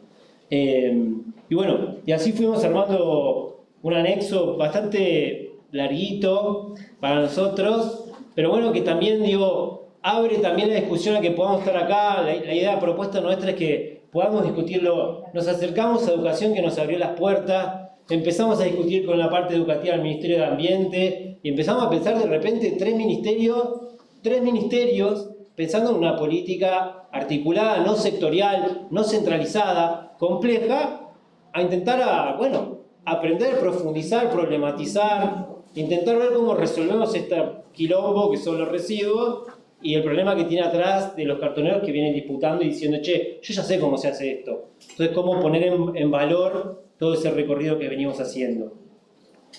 Eh, y bueno, y así fuimos armando un anexo bastante larguito para nosotros, pero bueno, que también digo, abre también la discusión a que podamos estar acá, la, idea, la propuesta nuestra es que podamos discutirlo. Nos acercamos a educación que nos abrió las puertas, empezamos a discutir con la parte educativa del Ministerio de Ambiente y empezamos a pensar de repente tres ministerios, tres ministerios pensando en una política articulada, no sectorial, no centralizada, compleja, a intentar, a, bueno, aprender, profundizar, problematizar, intentar ver cómo resolvemos este quilombo que son los residuos y el problema que tiene atrás de los cartoneros que vienen disputando y diciendo, che, yo ya sé cómo se hace esto. Entonces, cómo poner en, valor todo ese recorrido que venimos haciendo.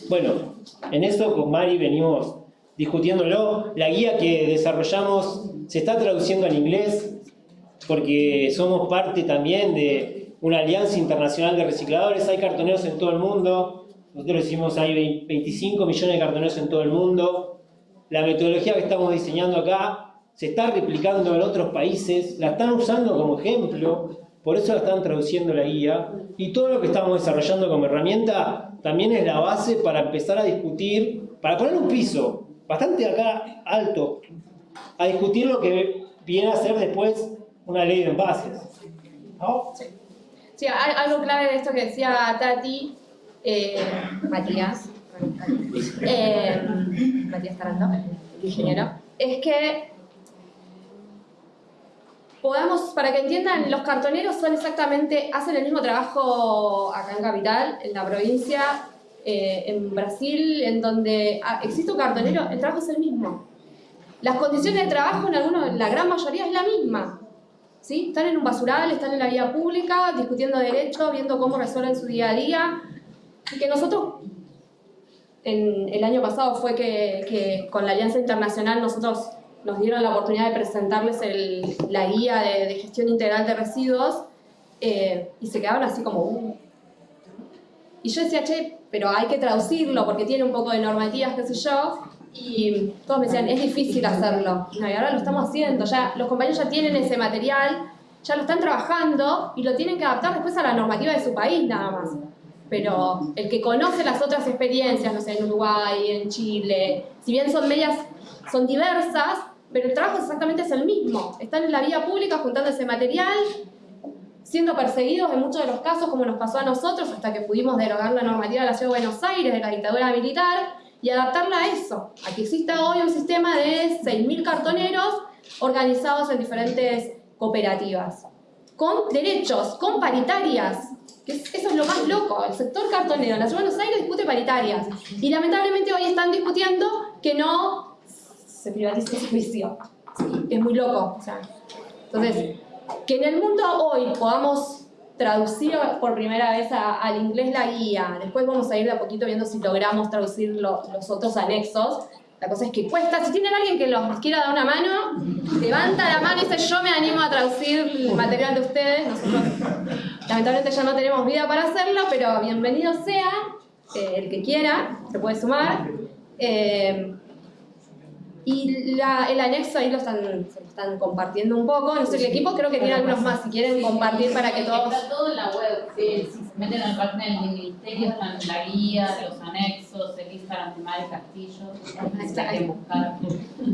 Bueno, en eso con Mari venimos discutiéndolo. La guía que desarrollamos se está traduciendo al inglés porque somos parte también de una alianza internacional de recicladores. Hay cartoneros en todo el mundo. Nosotros decimos hay 25 millones de cartoneros en todo el mundo. La metodología que estamos diseñando acá se está replicando en otros países, la están usando como ejemplo, por eso la están traduciendo la guía, y todo lo que estamos desarrollando como herramienta también es la base para empezar a discutir, para poner un piso bastante acá alto, a discutir lo que viene a ser después una ley de envases. Sí. Algo clave de esto que decía Tati, eh, Matías, eh, Matías Tarando, ingeniero, es que podamos, para que entiendan, los cartoneros son exactamente, hacen el mismo trabajo acá en Capital, en la provincia, eh, en Brasil, en donde ah, existe un cartonero, el trabajo es el mismo. Las condiciones de trabajo en algunos, la gran mayoría es la misma. Están en un basural, están en la vía pública, discutiendo derechos, viendo cómo resuelven su día a día. Y que nosotros, el año pasado fue que, con la Alianza Internacional nosotros nos dieron la oportunidad de presentarles la guía de, gestión integral de residuos eh, y se quedaron así como... Uh". Y yo decía, che, pero hay que traducirlo porque tiene un poco de normativas, qué sé yo, y todos me decían, es difícil hacerlo. y ahora lo estamos haciendo, ya los compañeros ya tienen ese material, ya lo están trabajando y lo tienen que adaptar después a la normativa de su país nada más. Pero el que conoce las otras experiencias, no sé, en Uruguay, en Chile, si bien son medias, son diversas, pero el trabajo exactamente es el mismo. Están en la vía pública juntando ese material, siendo perseguidos en muchos de los casos, como nos pasó a nosotros, hasta que pudimos derogar la normativa de la Ciudad de Buenos Aires, de la dictadura militar, y adaptarla a eso, a que exista hoy un sistema de 6.000 cartoneros organizados en diferentes cooperativas, con derechos, con paritarias, que eso es lo más loco, el sector cartonero en la Ciudad de Buenos Aires discute paritarias, y lamentablemente hoy están discutiendo que no se privatice el servicio, es muy loco, entonces, que en el mundo hoy podamos traducir por primera vez al inglés la guía, después vamos a ir de a poquito viendo si logramos traducir los otros anexos. La cosa es que cuesta, si tienen alguien que los quiera dar una mano, levanta la mano y dice yo me animo a traducir el material de ustedes. Nosotros lamentablemente ya no tenemos vida para hacerlo, pero bienvenido sea eh, el que quiera, se puede sumar. Eh, y el anexo ahí lo están, se lo están compartiendo un poco. No sé, el equipo creo que tiene algunos más. Si quieren compartir para que todos. Está todo en la web. si se meten en la página del ministerio, están la guía, los anexos, el Instagram de Mari Castillo. Hay que buscar.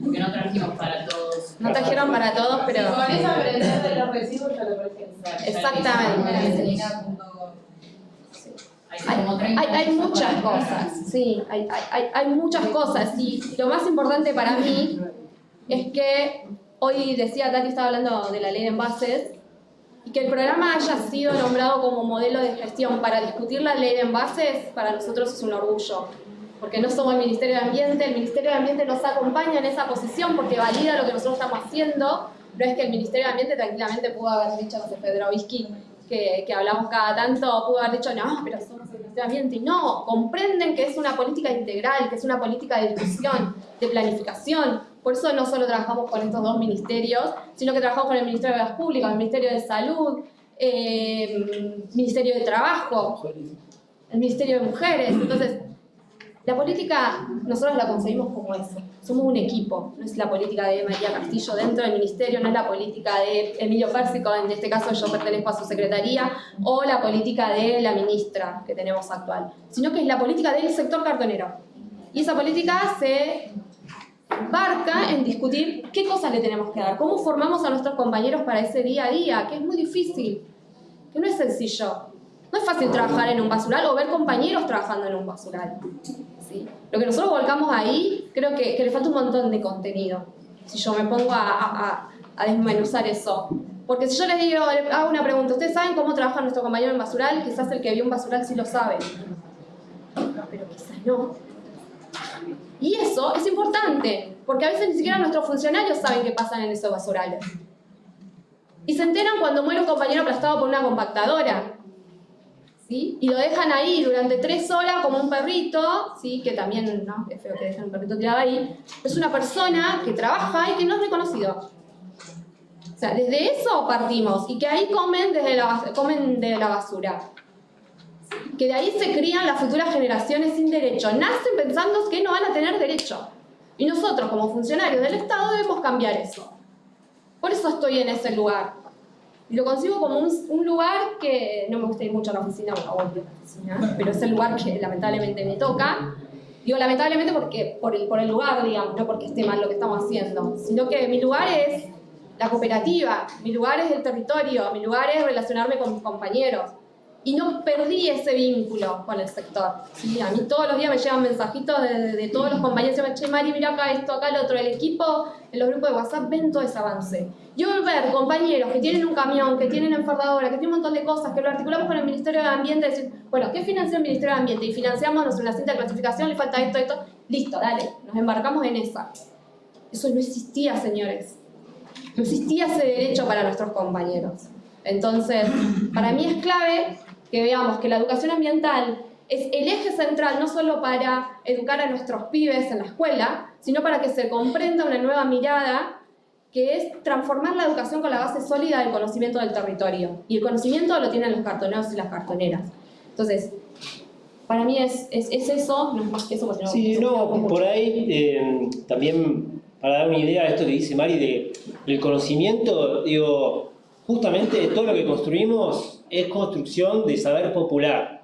Porque no trajimos para todos. No trajeron para todos, pero. Si con eso aprender de los residuos ya lo puedes Exactamente. Hay, muchas cosas, sí, hay, hay, muchas cosas. Y lo más importante para mí es que hoy decía Tati estaba hablando de la ley de envases y que el programa haya sido nombrado como modelo de gestión para discutir la ley de envases para nosotros es un orgullo porque no somos el Ministerio de Ambiente, el Ministerio de Ambiente nos acompaña en esa posición porque valida lo que nosotros estamos haciendo, no es que el Ministerio de Ambiente tranquilamente pudo haber dicho, no sé, Pedro Whisky, que, hablamos cada tanto, pudo haber dicho, no, pero somos el Ministerio de Ambiente. No, comprenden que es una política integral, que es una política de discusión, de planificación. Por eso no solo trabajamos con estos dos ministerios, sino que trabajamos con el Ministerio de las Públicas, el Ministerio de Salud, eh, Ministerio de Trabajo, el Ministerio de Mujeres. Entonces, la política nosotros la concebimos como eso, somos un equipo, no es la política de María Castillo dentro del ministerio, no es la política de Emilio Pérsico, en este caso yo pertenezco a su secretaría, o la política de la ministra que tenemos actual, sino que es la política del sector cartonero. Y esa política se barca en discutir qué cosas le tenemos que dar, cómo formamos a nuestros compañeros para ese día a día, que es muy difícil, que no es sencillo. No es fácil trabajar en un basural o ver compañeros trabajando en un basural. Lo que nosotros volcamos ahí, creo que, le falta un montón de contenido. Si yo me pongo a, desmenuzar eso. Porque si yo les digo, les hago una pregunta, ¿ustedes saben cómo trabaja nuestro compañero en basural? Quizás el que vio un basural sí lo sabe. Pero quizás no. Y eso es importante, porque a veces ni siquiera nuestros funcionarios saben qué pasa en esos basurales. Y se enteran cuando muere un compañero aplastado por una compactadora. Y lo dejan ahí durante tres horas como un perrito, ¿sí? Que también, ¿no? Es feo que dejen un perrito tirado ahí. Es una persona que trabaja y que no es reconocido. O sea, desde eso partimos y que ahí comen, desde la, comen de la basura. Que de ahí se crían las futuras generaciones sin derecho. Nacen pensando que no van a tener derecho. Y nosotros, como funcionarios del Estado, debemos cambiar eso. Por eso estoy en ese lugar. Y lo consigo como un, lugar que no me gusta ir mucho a la oficina, voy a la oficina, pero es el lugar que lamentablemente me toca. Digo lamentablemente porque, por, el, por el lugar, digamos, no porque esté mal lo que estamos haciendo, sino que mi lugar es la cooperativa, mi lugar es el territorio, mi lugar es relacionarme con mis compañeros. Y no perdí ese vínculo con el sector. ¿sí? A mí todos los días me llegan mensajitos de, de, todos los compañeros. Me che, Mari, mira acá esto, acá lo otro. El equipo, en los grupos de WhatsApp, ven todo ese avance. Yo ver compañeros que tienen un camión, que tienen enfardadora, que tienen un montón de cosas, que lo articulamos con el Ministerio de Ambiente, decir, bueno, ¿qué financia el Ministerio de Ambiente? Y financiamos una cinta de clasificación, le falta esto, esto, listo, dale, nos embarcamos en esa. Eso no existía, señores. No existía ese derecho para nuestros compañeros. Entonces, para mí es clave que veamos que la educación ambiental es el eje central no solo para educar a nuestros pibes en la escuela, sino para que se comprenda una nueva mirada que es transformar la educación con la base sólida del conocimiento del territorio. Y el conocimiento lo tienen los cartoneros y las cartoneras. Entonces, para mí es, es, eso, no es más que eso. Porque sí, no, por ahí eh, también para dar una idea de esto que dice Mari, de, el conocimiento, digo, justamente todo lo que construimos es construcción de saber popular.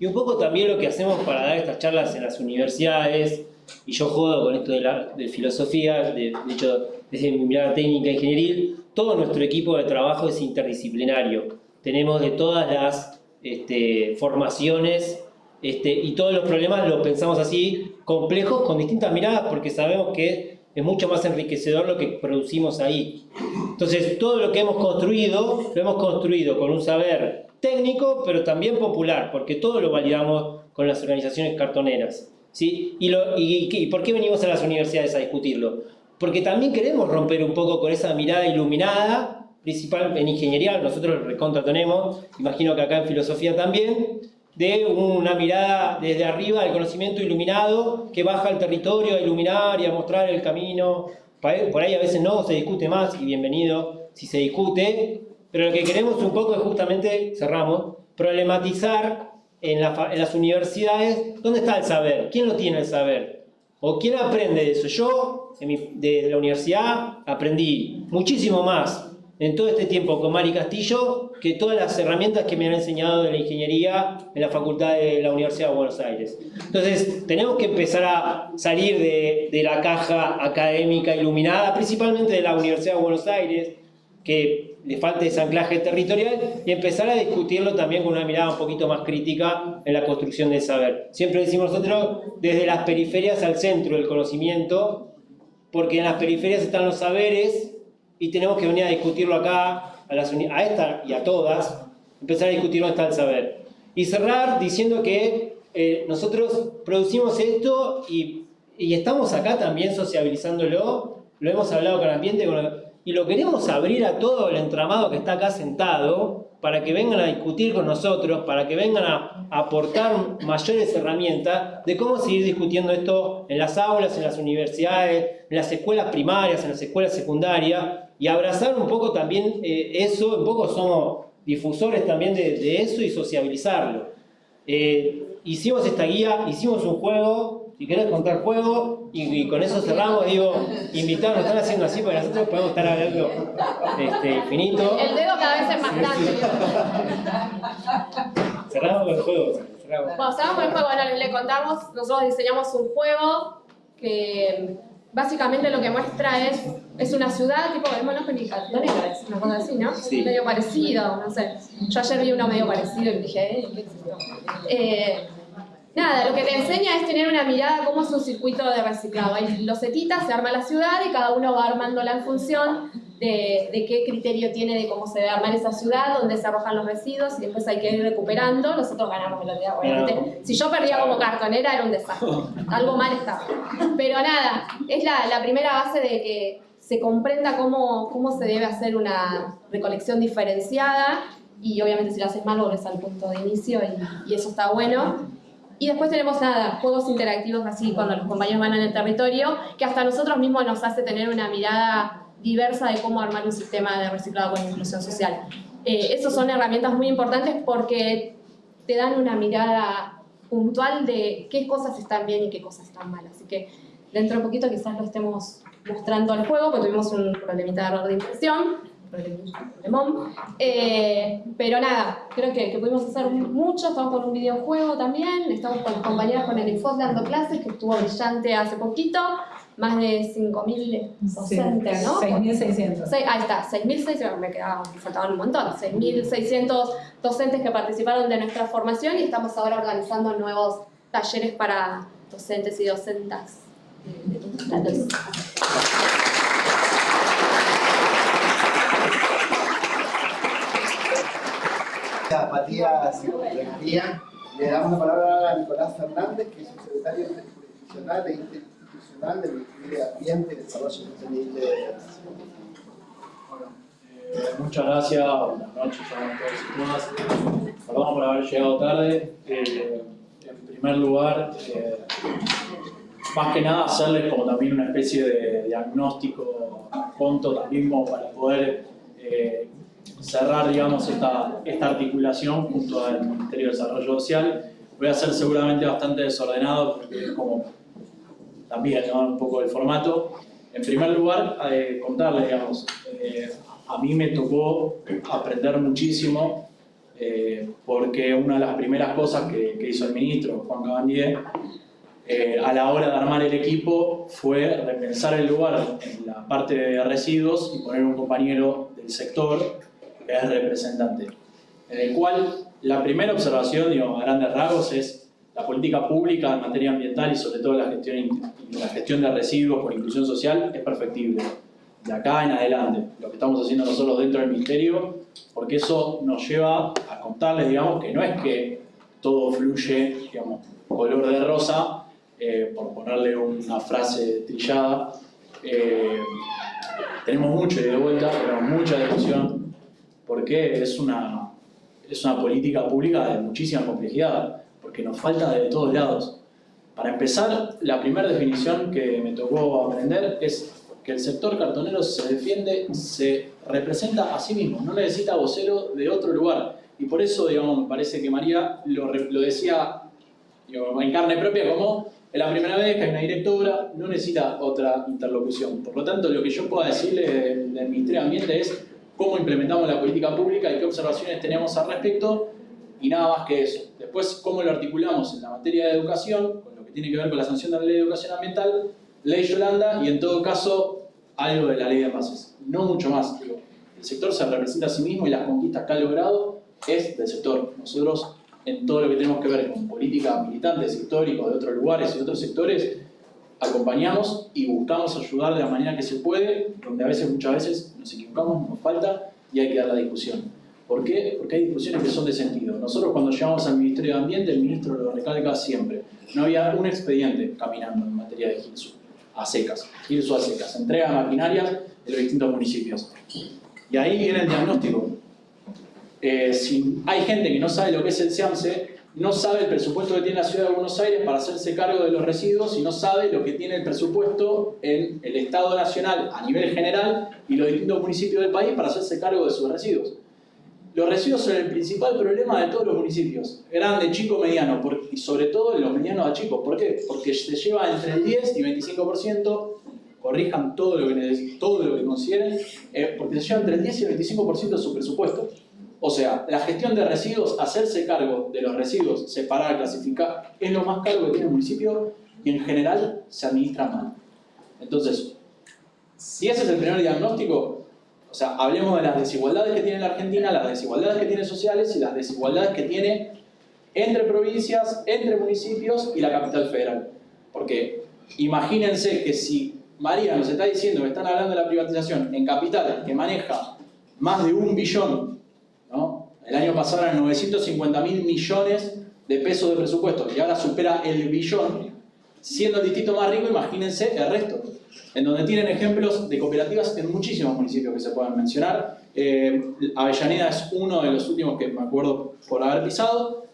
Y un poco también lo que hacemos para dar estas charlas en las universidades, y yo jodo con esto de, la, de filosofía, de, hecho, desde mi mirada técnica ingenieril, todo nuestro equipo de trabajo es interdisciplinario. Tenemos de todas las este, formaciones este, y todos los problemas los pensamos así, complejos, con distintas miradas, porque sabemos que es mucho más enriquecedor lo que producimos ahí. Entonces, todo lo que hemos construido, lo hemos construido con un saber técnico, pero también popular, porque todo lo validamos con las organizaciones cartoneras. ¿sí? Y, y, por qué venimos a las universidades a discutirlo? Porque también queremos romper un poco con esa mirada iluminada, principal en ingeniería, nosotros recontra tenemos, imagino que acá en filosofía también, de una mirada desde arriba del conocimiento iluminado que baja al territorio a iluminar y a mostrar el camino. Por ahí a veces no, se discute más y bienvenido si se discute, pero lo que queremos un poco es justamente, cerramos, problematizar en, las universidades dónde está el saber, quién lo tiene el saber, o quién aprende de eso. Yo, de la universidad, aprendí muchísimo más en todo este tiempo con Mari Castillo que todas las herramientas que me han enseñado de la ingeniería en la Facultad de la Universidad de Buenos Aires. Entonces, tenemos que empezar a salir de, de la caja académica iluminada, principalmente de la Universidad de Buenos Aires, que le falta ese anclaje territorial, y empezar a discutirlo también con una mirada un poquito más crítica en la construcción del saber. Siempre decimos nosotros, desde las periferias al centro del conocimiento, porque en las periferias están los saberes y tenemos que venir a discutirlo acá, a, las, a esta y a todas, empezar a discutir dónde está el saber. Y cerrar diciendo que eh, nosotros producimos esto y, y, estamos acá también sociabilizándolo, lo hemos hablado con el ambiente y lo queremos abrir a todo el entramado que está acá sentado para que vengan a discutir con nosotros, para que vengan a aportar mayores herramientas de cómo seguir discutiendo esto en las aulas, en las universidades, en las escuelas primarias, en las escuelas secundarias, y abrazar un poco también eh, eso, un poco somos difusores también de, eso y sociabilizarlo. Eh, hicimos esta guía, hicimos un juego, si querés contar juego, y, con eso cerramos, digo, invitar, nos están haciendo así porque nosotros podemos estar hablando este, infinito. El dedo cada vez es más grande. cerramos con el juego. Bueno, cerramos con el juego, bueno, le contamos, nosotros diseñamos un juego que básicamente lo que muestra es, es una ciudad tipo, es monopónica, es una cosa así, ¿no? Medio parecido, no sé. Yo ayer vi uno medio parecido y dije, eh, ¿qué es esto? Eh, nada, lo que te enseña es tener una mirada cómo es un circuito de reciclado. Hay losetitas, se arma la ciudad y cada uno va armándola en función de, de, qué criterio tiene de cómo se debe armar esa ciudad, dónde se arrojan los residuos y después hay que ir recuperando. Nosotros ganamos velocidad, obviamente. Si yo perdía como cartonera era un desastre. Algo mal estaba. Pero nada, es la, la primera base de que se comprenda cómo, cómo se debe hacer una recolección diferenciada y obviamente si lo haces mal volvés al punto de inicio y, y eso está bueno. Y después tenemos nada, juegos interactivos así cuando los compañeros van en el territorio, que hasta nosotros mismos nos hace tener una mirada diversa de cómo armar un sistema de reciclado con inclusión social. Eh, esas son herramientas muy importantes porque te dan una mirada puntual de qué cosas están bien y qué cosas están mal. Así que dentro de poquito quizás lo estemos mostrando al juego, porque tuvimos un problemita de error de impresión, eh, pero nada, creo que, que, pudimos hacer mucho, estamos con un videojuego también, estamos con las compañeras con el Infos dando clases, que estuvo brillante hace poquito, más de 5.000 docentes, ¿no? 6.600. Ahí está, 6.600, me quedaban, faltaban un montón, 6.600 docentes que participaron de nuestra formación y estamos ahora organizando nuevos talleres para docentes y docentas de todos lados. Gracias, Matías. Le damos la palabra a Nicolás Fernández, que es el secretario jurisdiccional e institucional del Ministerio de Ambiente y Desarrollo Sostenible de Bueno, eh, muchas gracias, buenas noches a todos y todas. Perdón por haber llegado tarde. Eh, en primer lugar, eh, más que nada hacerles como también una especie de diagnóstico junto también como para poder eh, cerrar digamos esta, esta articulación junto al Ministerio de Desarrollo Social. Voy a ser seguramente bastante desordenado porque es como también un poco el formato. En primer lugar, eh, contarles, digamos, eh, a mí me tocó aprender muchísimo eh, porque una de las primeras cosas que, que hizo el ministro, Juan Cabandier, eh, a la hora de armar el equipo fue repensar el lugar en la parte de residuos y poner un compañero del sector que es representante. En el cual la primera observación, digo, a grandes rasgos, es la política pública en materia ambiental y sobre todo la gestión, la gestión de residuos por inclusión social es perfectible. De acá en adelante, lo que estamos haciendo nosotros dentro del Ministerio, porque eso nos lleva a contarles, digamos, que no es que todo fluye, digamos, color de rosa, eh, por ponerle una frase trillada. Eh, tenemos mucho y de vuelta, tenemos mucha discusión, porque es una, es una política pública de muchísima complejidad, porque nos falta de todos lados. Para empezar, la primera definición que me tocó aprender es que el sector cartonero se defiende, se representa a sí mismo, no necesita vocero de otro lugar. Y por eso, digamos, me parece que María lo, lo decía digo, en carne propia como es la primera vez que hay una directora, no necesita otra interlocución. Por lo tanto, lo que yo puedo decirle del, Ministerio de Ambiente es cómo implementamos la política pública y qué observaciones tenemos al respecto y nada más que eso. Después, cómo lo articulamos en la materia de educación, con lo que tiene que ver con la sanción de la ley de educación ambiental, ley Yolanda y en todo caso algo de la ley de bases. No mucho más. Digo, el sector se representa a sí mismo y las conquistas que ha logrado es del sector. Nosotros en todo lo que tenemos que ver con política militantes históricos de otros lugares y otros sectores, acompañamos y buscamos ayudar de la manera que se puede, donde a veces, muchas veces nos equivocamos, nos falta y hay que dar la discusión. ¿Por qué? Porque hay discusiones que son de sentido. Nosotros cuando llegamos al Ministerio de Ambiente, el ministro lo recalca siempre. No había un expediente caminando en materia de GILSU, a secas, GILSU a secas, entrega de maquinarias en los distintos municipios. Y ahí viene el diagnóstico. Eh, si hay gente que no sabe lo que es el SIAMSE, no sabe el presupuesto que tiene la Ciudad de Buenos Aires para hacerse cargo de los residuos y no sabe lo que tiene el presupuesto en el Estado Nacional a nivel general y los distintos municipios del país para hacerse cargo de sus residuos. Los residuos son el principal problema de todos los municipios, grande, chico, mediano, y sobre todo los medianos a chicos. ¿Por qué? Porque se lleva entre el 10 y 25%, corrijan todo lo que, todo lo que consideren, eh, porque se lleva entre el 10 y el 25% de su presupuesto. O sea, la gestión de residuos, hacerse cargo de los residuos, separar, clasificar, es lo más caro que tiene el municipio y en general se administra mal. Entonces, si ese es el primer diagnóstico, o sea, hablemos de las desigualdades que tiene la Argentina, las desigualdades que tiene sociales y las desigualdades que tiene entre provincias, entre municipios y la capital federal. Porque imagínense que si María nos está diciendo que están hablando de la privatización en capital que maneja más de un billón el año pasado eran 950 mil millones de pesos de presupuesto y ahora supera el billón. Siendo el distrito más rico, imagínense el resto. En donde tienen ejemplos de cooperativas en muchísimos municipios que se pueden mencionar. Eh, Avellaneda es uno de los últimos que me acuerdo por haber pisado.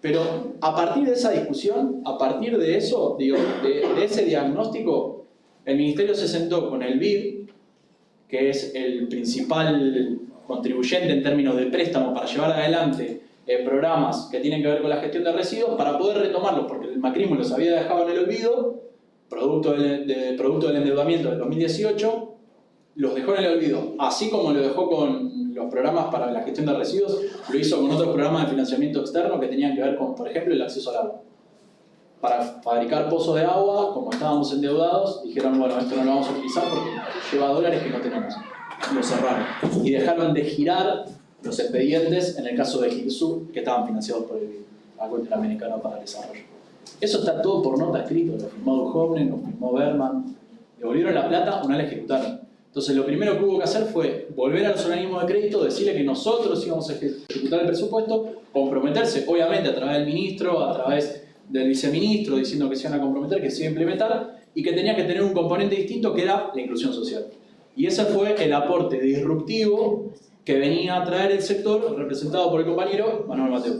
Pero a partir de esa discusión, a partir de eso, digo, de, de ese diagnóstico, el Ministerio se sentó con el BID, que es el principal contribuyente en términos de préstamo para llevar adelante eh, programas que tienen que ver con la gestión de residuos para poder retomarlos, porque el macrismo los había dejado en el olvido, producto del, producto del endeudamiento del 2018, los dejó en el olvido, así como lo dejó con los programas para la gestión de residuos, lo hizo con otros programas de financiamiento externo que tenían que ver con, por ejemplo, el acceso al agua. Para fabricar pozos de agua, como estábamos endeudados, dijeron, bueno, esto no lo vamos a utilizar porque lleva dólares que no tenemos lo cerraron y dejaron de girar los expedientes en el caso de Gilsur que estaban financiados por el Banco Interamericano para el Desarrollo. Eso está todo por nota escrito, lo firmó Duhovne, lo firmó Berman, devolvieron la plata, una la ejecutaron. Entonces lo primero que hubo que hacer fue volver a los organismos de crédito, decirle que nosotros íbamos a ejecutar el presupuesto, comprometerse, obviamente a través del ministro, a través del viceministro, diciendo que se iban a comprometer, que se iba a implementar, y que tenía que tener un componente distinto que era la inclusión social. Y ese fue el aporte disruptivo que venía a traer el sector representado por el compañero Manuel Mateo,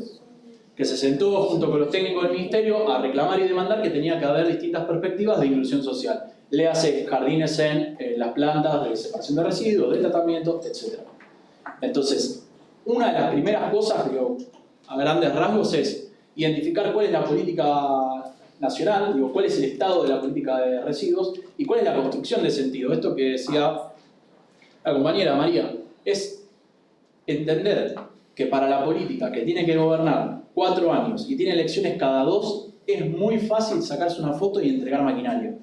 que se sentó junto con los técnicos del ministerio a reclamar y demandar que tenía que haber distintas perspectivas de inclusión social le hace jardines en las plantas de separación de residuos, de tratamiento, etc. Entonces, una de las primeras cosas, digo, a grandes rasgos, es identificar cuál es la política nacional, digo, cuál es el estado de la política de residuos y cuál es la construcción de sentido. Esto que decía la compañera María, es entender que para la política que tiene que gobernar cuatro años y tiene elecciones cada dos, es muy fácil sacarse una foto y entregar maquinaria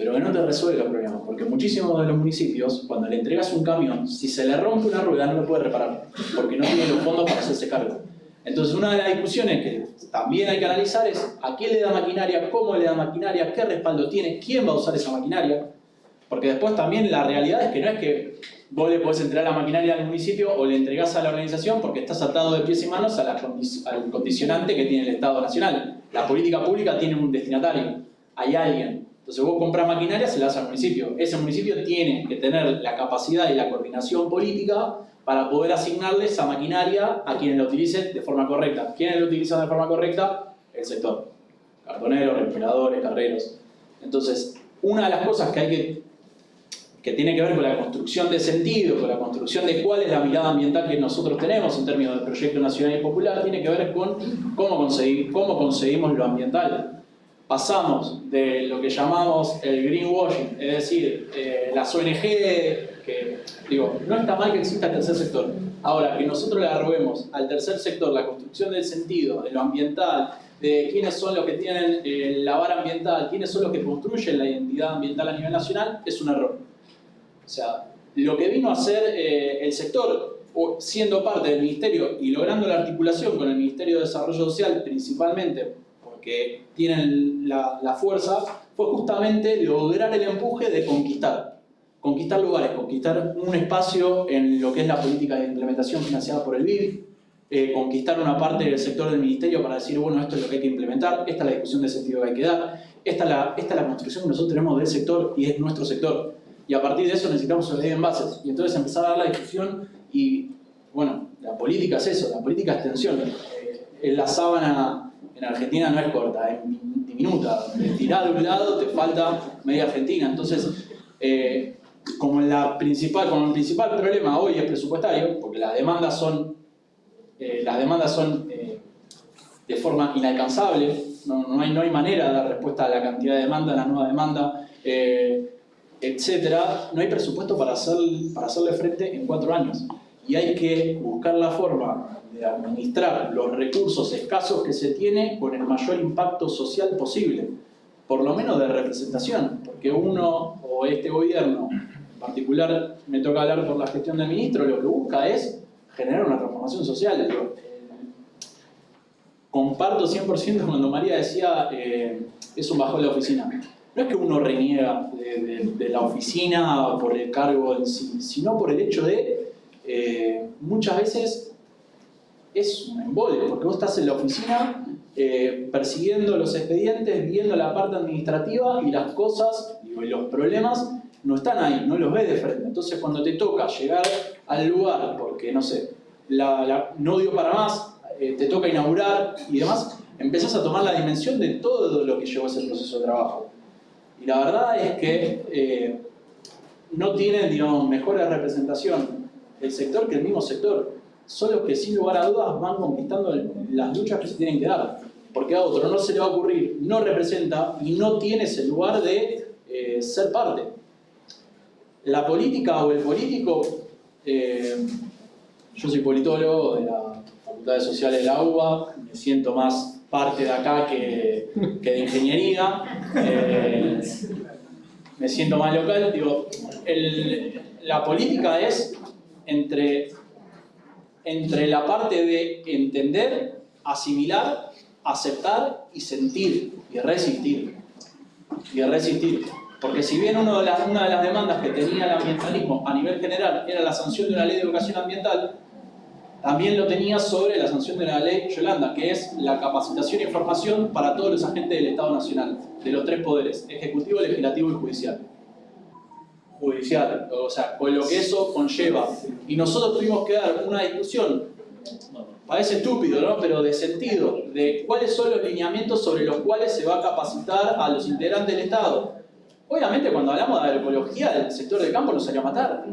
pero que no te resuelve los problemas, porque muchísimos de los municipios, cuando le entregas un camión, si se le rompe una rueda no lo puede reparar, porque no tiene los fondos para hacerse cargo. Entonces una de las discusiones que también hay que analizar es a quién le da maquinaria, cómo le da maquinaria, qué respaldo tiene, quién va a usar esa maquinaria, porque después también la realidad es que no es que vos le podés entregar la maquinaria al municipio o le entregás a la organización porque estás atado de pies y manos al condicionante que tiene el Estado Nacional. La política pública tiene un destinatario, hay alguien. Entonces vos compras maquinaria, se la das al municipio. Ese municipio tiene que tener la capacidad y la coordinación política para poder asignarle esa maquinaria a quienes la utilicen de forma correcta. ¿Quiénes lo utilizan de forma correcta? El sector. Cartoneros, respiradores, carreros. Entonces, una de las cosas que hay que que tiene que ver con la construcción de sentido, con la construcción de cuál es la mirada ambiental que nosotros tenemos en términos de proyecto nacional y popular, tiene que ver con cómo, conseguir, cómo conseguimos lo ambiental pasamos de lo que llamamos el greenwashing, es decir, eh, las ONG, digo, no está mal que exista el tercer sector. Ahora, que nosotros le arrobemos al tercer sector la construcción del sentido, de lo ambiental, de quiénes son los que tienen eh, la vara ambiental, quiénes son los que construyen la identidad ambiental a nivel nacional, es un error. O sea, lo que vino a hacer eh, el sector, siendo parte del Ministerio y logrando la articulación con el Ministerio de Desarrollo Social principalmente que tienen la, fuerza, fue justamente lograr el empuje de conquistar. Conquistar lugares, conquistar un espacio en lo que es la política de implementación financiada por el BID, eh, conquistar una parte del sector del ministerio para decir, bueno, esto es lo que hay que implementar, esta es la discusión de sentido que hay que dar, esta es la, esta es la construcción que nosotros tenemos del sector y es nuestro sector. Y a partir de eso necesitamos una en bases. Y entonces empezar a dar la discusión y, bueno, la política es eso, la política es tensión. Eh, la sábana en Argentina no es corta, es diminuta. De de un lado te falta media Argentina. Entonces, eh, como, la principal, como el principal problema hoy es presupuestario, porque las demandas son, eh, las demandas son eh, de forma inalcanzable, no, hay, no hay manera de dar respuesta a la cantidad de demanda, a la nueva demanda, etcétera, no hay presupuesto para, hacer, para hacerle frente en cuatro años. Y hay que buscar la forma administrar los recursos escasos que se tiene con el mayor impacto social posible, por lo menos de representación, porque uno o este gobierno, particular me toca hablar por la gestión del ministro, lo que busca es generar una transformación social. comparto 100% cuando María decía eh, es un bajón de la oficina. No es que uno reniega de, la oficina por el cargo en sí, sino por el hecho de eh, muchas veces es un embole, porque vos estás en la oficina eh, persiguiendo los expedientes, viendo la parte administrativa y las cosas y los problemas no están ahí, no los ves de frente. Entonces cuando te toca llegar al lugar, porque no sé, no dio para más, eh, te toca inaugurar y demás, empezás a tomar la dimensión de todo lo que llevó ese proceso de trabajo. Y la verdad es que eh, no tienen, digamos, mejor representación el sector que el mismo sector son los que sin lugar a dudas van conquistando las luchas que se tienen que dar. Porque a otro no se le va a ocurrir, no representa y no tiene ese lugar de eh, ser parte. La política o el político, eh, yo soy politólogo de la Facultad de Sociales de la UBA, me siento más parte de acá que, de ingeniería, eh, me siento más local, digo, la política es entre entre la parte de entender, asimilar, aceptar y sentir y resistir. Y resistir. Porque si bien una de las demandas que tenía el ambientalismo a nivel general era la sanción de una ley de educación ambiental, también lo tenía sobre la sanción de la ley Yolanda, que es la capacitación y formación para todos los agentes del Estado Nacional, de los tres poderes, ejecutivo, legislativo y judicial. Judicial, o sea, con lo que eso conlleva. Y nosotros tuvimos que dar una discusión, parece estúpido, ¿no? pero de sentido, de cuáles son los lineamientos sobre los cuales se va a capacitar a los integrantes del Estado. Obviamente cuando hablamos de agroecología, el sector del campo nos salió a matar.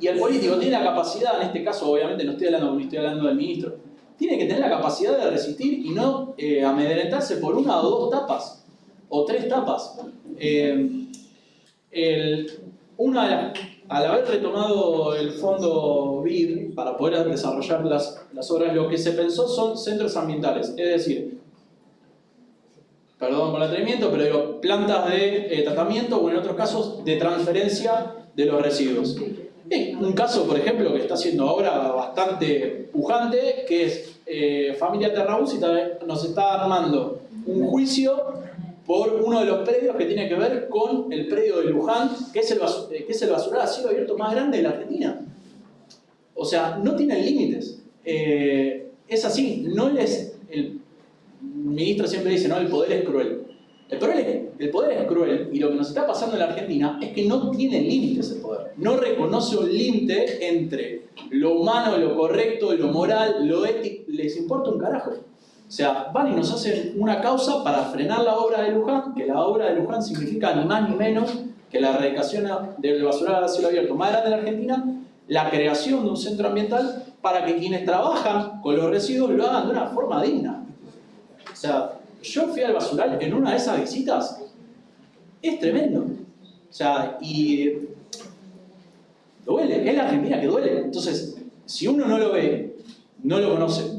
Y el político tiene la capacidad, en este caso obviamente no estoy hablando estoy hablando del ministro, tiene que tener la capacidad de resistir y no eh, amedrentarse por una o dos tapas, o tres tapas. Eh, una al haber retomado el fondo BID para poder desarrollar las, las obras, lo que se pensó son centros ambientales, es decir, perdón por el atrevimiento, pero digo, plantas de eh, tratamiento o en otros casos de transferencia de los residuos un caso, por ejemplo, que está haciendo ahora bastante pujante, que es eh, Familia Terraús nos está armando un juicio por uno de los predios que tiene que ver con el predio de Luján, que es el, eh, que es abierto más grande de la Argentina. O sea, no tienen límites. Eh, es así, no les... ministro siempre dice, no, el poder es cruel. El poder, el poder es cruel y lo que nos está pasando en la Argentina es que no tiene límites el poder. No reconoce un límite entre lo humano, lo correcto, lo moral, lo ético. Les importa un carajo. O sea, van y nos hacen una causa para frenar la obra de Luján, que la obra de Luján significa ni más ni menos que la erradicación del basural a cielo abierto más grande de la Argentina, la creación de un centro ambiental para que quienes trabajan con los residuos lo hagan de una forma digna. O sea, yo fui al basural en una de esas visitas, es tremendo. O sea, y duele, es la Argentina que duele. Entonces, si uno no lo ve, no lo conoce,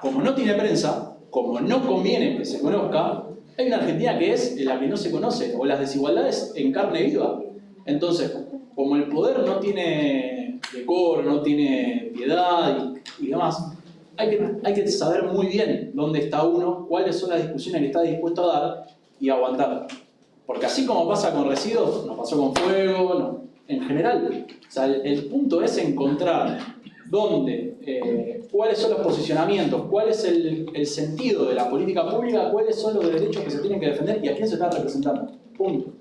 como no tiene prensa, como no conviene que se conozca, hay una Argentina que es la que no se conoce, o las desigualdades en carne viva. Entonces, como el poder no tiene decoro, no tiene piedad y, y demás, hay que, saber muy bien dónde está uno, cuáles son las discusiones que está dispuesto a dar y aguantar. Porque así como pasa con residuos, nos pasó con fuego, no, en general. O sea, el, punto es encontrar dónde, eh, cuáles son los posicionamientos, cuál es el, el, sentido de la política pública, cuáles son los derechos que se tienen que defender y a quién se está representando. Punto.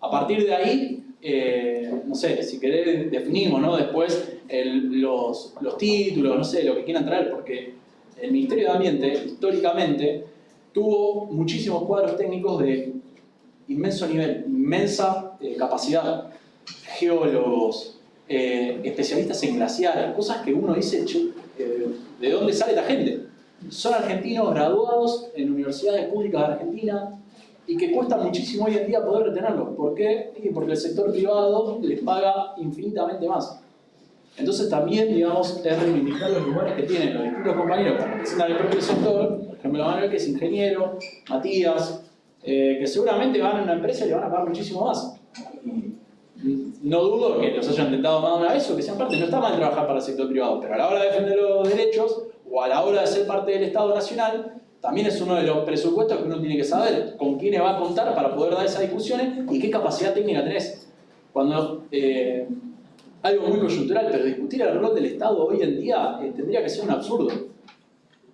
A partir de ahí, eh, no sé, si querés definimos, ¿no? Después los, los títulos, no sé, lo que quieran traer, porque el Ministerio de Ambiente, históricamente, tuvo muchísimos cuadros técnicos de inmenso nivel, inmensa eh, capacidad. Geólogos, eh, especialistas en glaciares, cosas que uno dice, ¿de dónde sale la gente? Son argentinos graduados en universidades públicas de Argentina, y que cuesta muchísimo hoy en día poder retenerlos. ¿Por qué? Porque el sector privado les paga infinitamente más. Entonces también, digamos, es reivindicar los lugares que tienen los distintos compañeros que representan el propio sector, por ejemplo Manuel que es ingeniero, Matías, eh, que seguramente van a una empresa y le van a pagar muchísimo más. No dudo que los hayan intentado más de una vez o que sean parte, no está mal trabajar para el sector privado, pero a la hora de defender los derechos o a la hora de ser parte del Estado Nacional, también es uno de los presupuestos que uno tiene que saber con quiénes va a contar para poder dar esas discusiones y qué capacidad técnica tenés. Cuando, eh, algo muy coyuntural, pero discutir el rol del Estado hoy en día eh, tendría que ser un absurdo.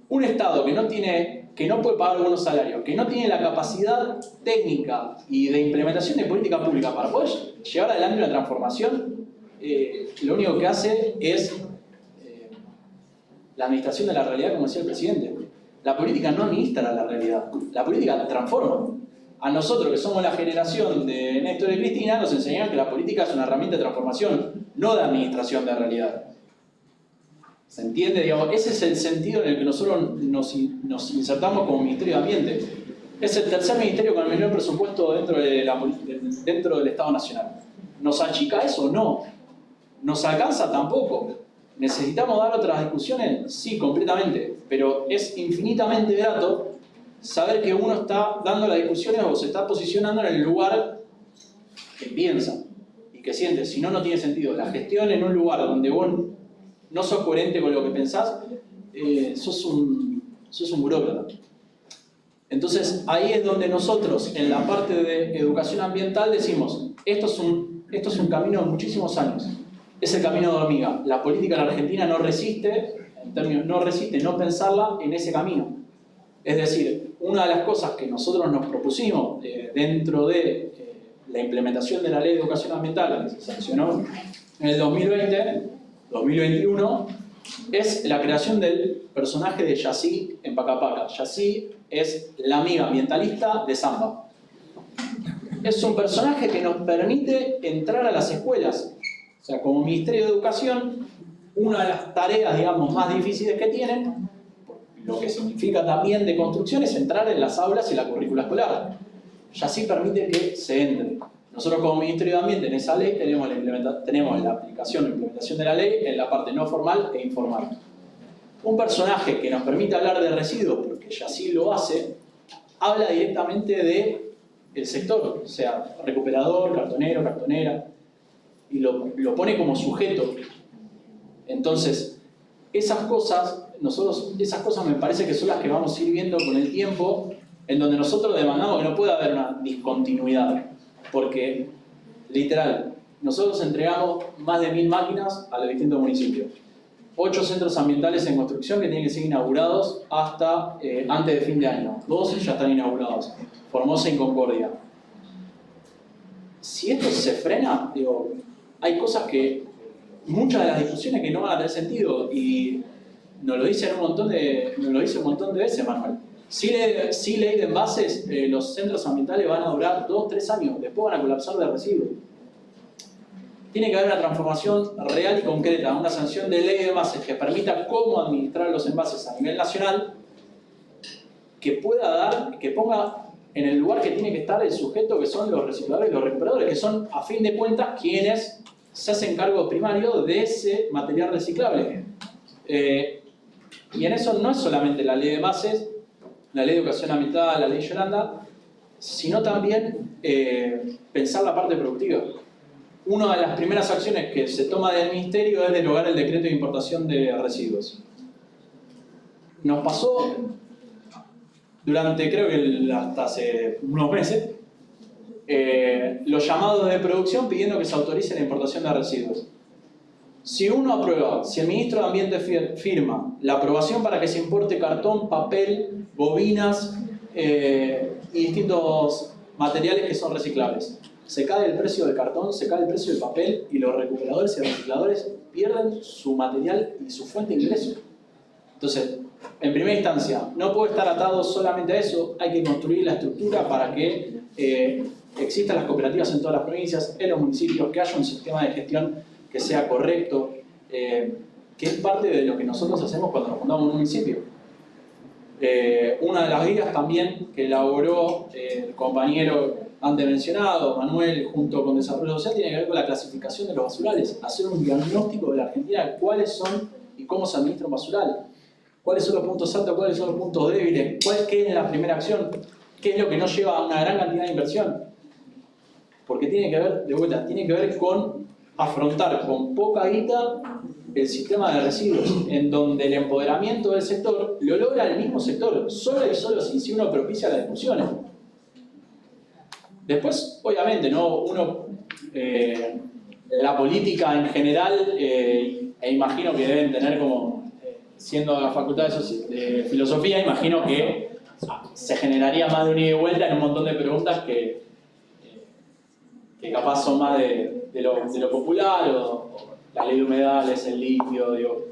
Un Estado que no, tiene, que no puede pagar algunos salarios, que no tiene la capacidad técnica y de implementación de política pública para poder llevar adelante una transformación, eh, lo único que hace es la administración de la realidad, como decía el presidente. La política no administra la realidad, la política transforma. A nosotros, que somos la generación de Néstor y Cristina, nos enseñan que la política es una herramienta de transformación, no de administración de realidad. ¿Se entiende? Ese es el sentido en el que nosotros nos, insertamos como Ministerio de Ambiente. Es el tercer ministerio con el menor presupuesto dentro, dentro del Estado Nacional. ¿Nos achica eso? No. ¿Nos alcanza? Tampoco. ¿Necesitamos dar otras discusiones? Sí, completamente, pero es infinitamente grato saber que uno está dando las discusiones o se está posicionando en el lugar que piensa y que siente. Si no, no tiene sentido. La gestión en un lugar donde vos no sos coherente con lo que pensás, eh, sos, un, sos un burócrata. Entonces ahí es donde nosotros en la parte de educación ambiental decimos, esto es un, esto es un camino de muchísimos años, es el camino de hormiga. La política en la Argentina no resiste, en términos, no resiste no pensarla en ese camino. Es decir, una de las cosas que nosotros nos propusimos eh, dentro de eh, la implementación de la ley de educación ambiental que se sancionó en el 2020, 2021, es la creación del personaje de Yassi en Pacapaca. Yassi es la amiga ambientalista de Samba. Es un personaje que nos permite entrar a las escuelas. O sea, como Ministerio de Educación, una de las tareas, digamos, más difíciles que tienen, lo que significa también de construcción, es entrar en las aulas y la currícula escolar. Yassi permite que se entre. Nosotros como Ministerio de Ambiente en esa ley tenemos la, tenemos la aplicación o implementación de la ley en la parte no formal e informal. Un personaje que nos permite hablar de residuos, porque ya sí lo hace, habla directamente de el sector, o sea, recuperador, cartonero, cartonera, y lo, lo pone como sujeto. Entonces, esas cosas, nosotros, esas cosas me parece que son las que vamos a ir viendo con el tiempo, en donde nosotros demandamos que no pueda haber una discontinuidad porque, literal, nosotros entregamos más de mil máquinas a los distintos municipios. Ocho centros ambientales en construcción que tienen que ser inaugurados hasta eh, antes de fin de año. Dos ya están inaugurados. Formosa y Concordia. Si esto se frena, digo, hay cosas que, muchas de las discusiones que no van a tener sentido y nos lo dicen un montón de, nos lo dice un montón de veces, Manuel. Si, ley de envases, eh, los centros ambientales van a durar 2-3 años, después van a colapsar de residuos. Tiene que haber una transformación real y concreta, una sanción de ley de envases que permita cómo administrar los envases a nivel nacional, que pueda dar, que ponga en el lugar que tiene que estar el sujeto que son los recicladores y los recuperadores, que son a fin de cuentas quienes se hacen cargo primario de ese material reciclable. Eh, y en eso no es solamente la ley de envases, la ley de educación ambiental, la ley Yolanda, sino también eh, pensar la parte productiva. Una de las primeras acciones que se toma del Ministerio es derogar el decreto de importación de residuos. Nos pasó durante, creo que hasta hace unos meses, eh, los llamados de producción pidiendo que se autorice la importación de residuos. Si uno aprueba, si el ministro de Ambiente firma la aprobación para que se importe cartón, papel, bobinas eh, y distintos materiales que son reciclables, se cae el precio del cartón, se cae el precio del papel y los recuperadores y recicladores pierden su material y su fuente de ingreso. Entonces, en primera instancia, no puede estar atado solamente a eso, hay que construir la estructura para que eh, existan las cooperativas en todas las provincias, en los municipios, que haya un sistema de gestión que sea correcto, eh, que es parte de lo que nosotros hacemos cuando nos fundamos un municipio. Eh, una de las guías también que elaboró eh, el compañero antes mencionado, Manuel, junto con Desarrollo Social, tiene que ver con la clasificación de los basurales, hacer un diagnóstico de la Argentina de cuáles son y cómo se administra un basural, cuáles son los puntos altos, cuáles son los puntos débiles, cuál, qué es la primera acción, qué es lo que no lleva a una gran cantidad de inversión. Porque tiene que ver, de vuelta, tiene que ver con afrontar con poca guita el sistema de residuos, en donde el empoderamiento del sector lo logra el mismo sector, solo y solo si uno propicia las discusiones. Después, obviamente, ¿no? uno, eh, la política en general, eh, e imagino que deben tener como, eh, siendo la facultad de, filosofía, imagino que se generaría más de un ida y vuelta en un montón de preguntas que, que capaz son más de, lo, popular o, la ley de humedales, el litio, digo,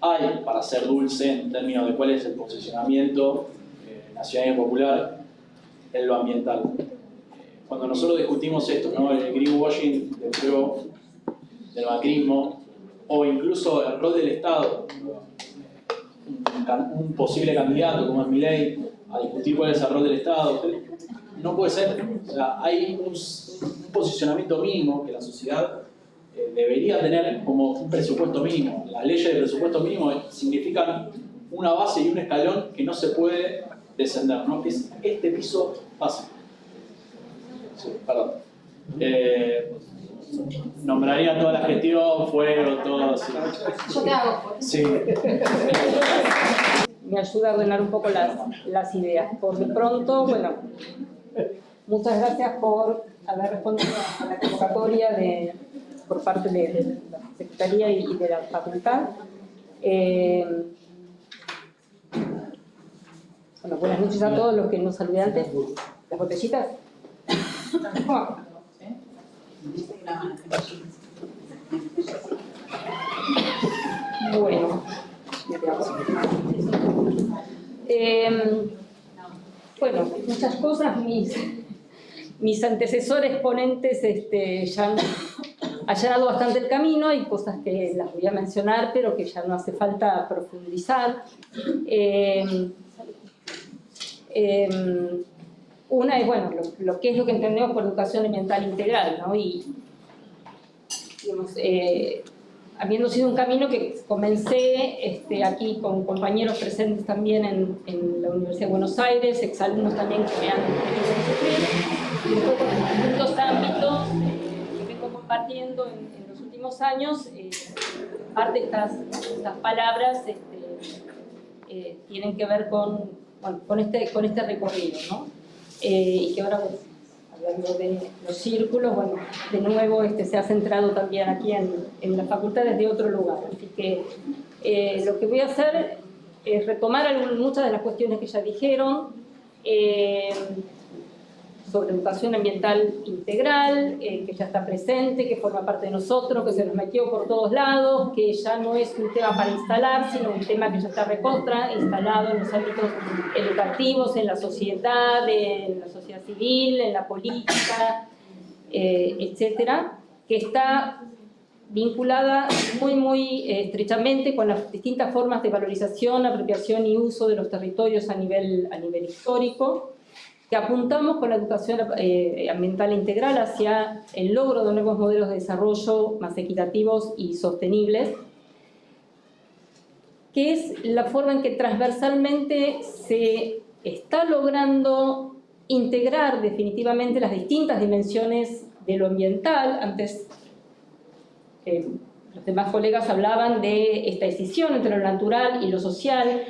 hay para ser dulce en términos de cuál es el posicionamiento eh, nacional y popular en lo ambiental. Cuando nosotros discutimos esto, ¿no? el greenwashing del PRO, del macrismo, o incluso el rol del Estado, un, posible candidato como es ley a discutir cuál es el rol del Estado, no puede ser. O sea, hay un, posicionamiento mínimo que la sociedad eh, debería tener como un presupuesto mínimo. Las leyes de presupuesto mínimo significan una base y un escalón que no se puede descender, ¿no? que es este piso básico. perdón. Eh, nombraría toda la gestión, fuego, todo así. Yo te hago. Sí. me ayuda a ordenar un poco las, las ideas. Por de pronto, bueno, muchas gracias por haber respondido a la convocatoria de, por parte de, la Secretaría y de la Facultad. Eh, bueno, buenas noches a todos los que nos saludé antes. ¿Las botellitas? Bueno, eh, bueno, muchas cosas, mis, mis antecesores ponentes este, ya han allanado bastante el camino, hay cosas que las voy a mencionar, pero que ya no hace falta profundizar. Eh, eh, una es, bueno, lo, que es lo que entendemos por educación ambiental integral, ¿no? Y, digamos, eh, habiendo sido un camino que comencé este, aquí con compañeros presentes también en, en, la Universidad de Buenos Aires, exalumnos también que me han en distintos ámbitos que vengo compartiendo en, los últimos años, eh, parte estas, estas palabras este, eh, tienen que ver con, bueno, con, este, con este recorrido, ¿no? Eh, y que ahora de los círculos, bueno, de nuevo este, se ha centrado también aquí en, en la facultad desde otro lugar. Así que eh, lo que voy a hacer es retomar muchas de las cuestiones que ya dijeron, eh, sobre educación ambiental integral, eh, que ya está presente, que forma parte de nosotros, que se nos metió por todos lados, que ya no es un tema para instalar, sino un tema que ya está recontra, instalado en los ámbitos educativos, en la sociedad, en la sociedad civil, en la política, eh, etcétera, que está vinculada muy, muy eh, estrechamente con las distintas formas de valorización, apropiación y uso de los territorios a nivel, a nivel histórico, que apuntamos con la educación eh, ambiental integral hacia el logro de nuevos modelos de desarrollo más equitativos y sostenibles, que es la forma en que transversalmente se está logrando integrar definitivamente las distintas dimensiones de lo ambiental. Antes eh, los demás colegas hablaban de esta decisión entre lo natural y lo social,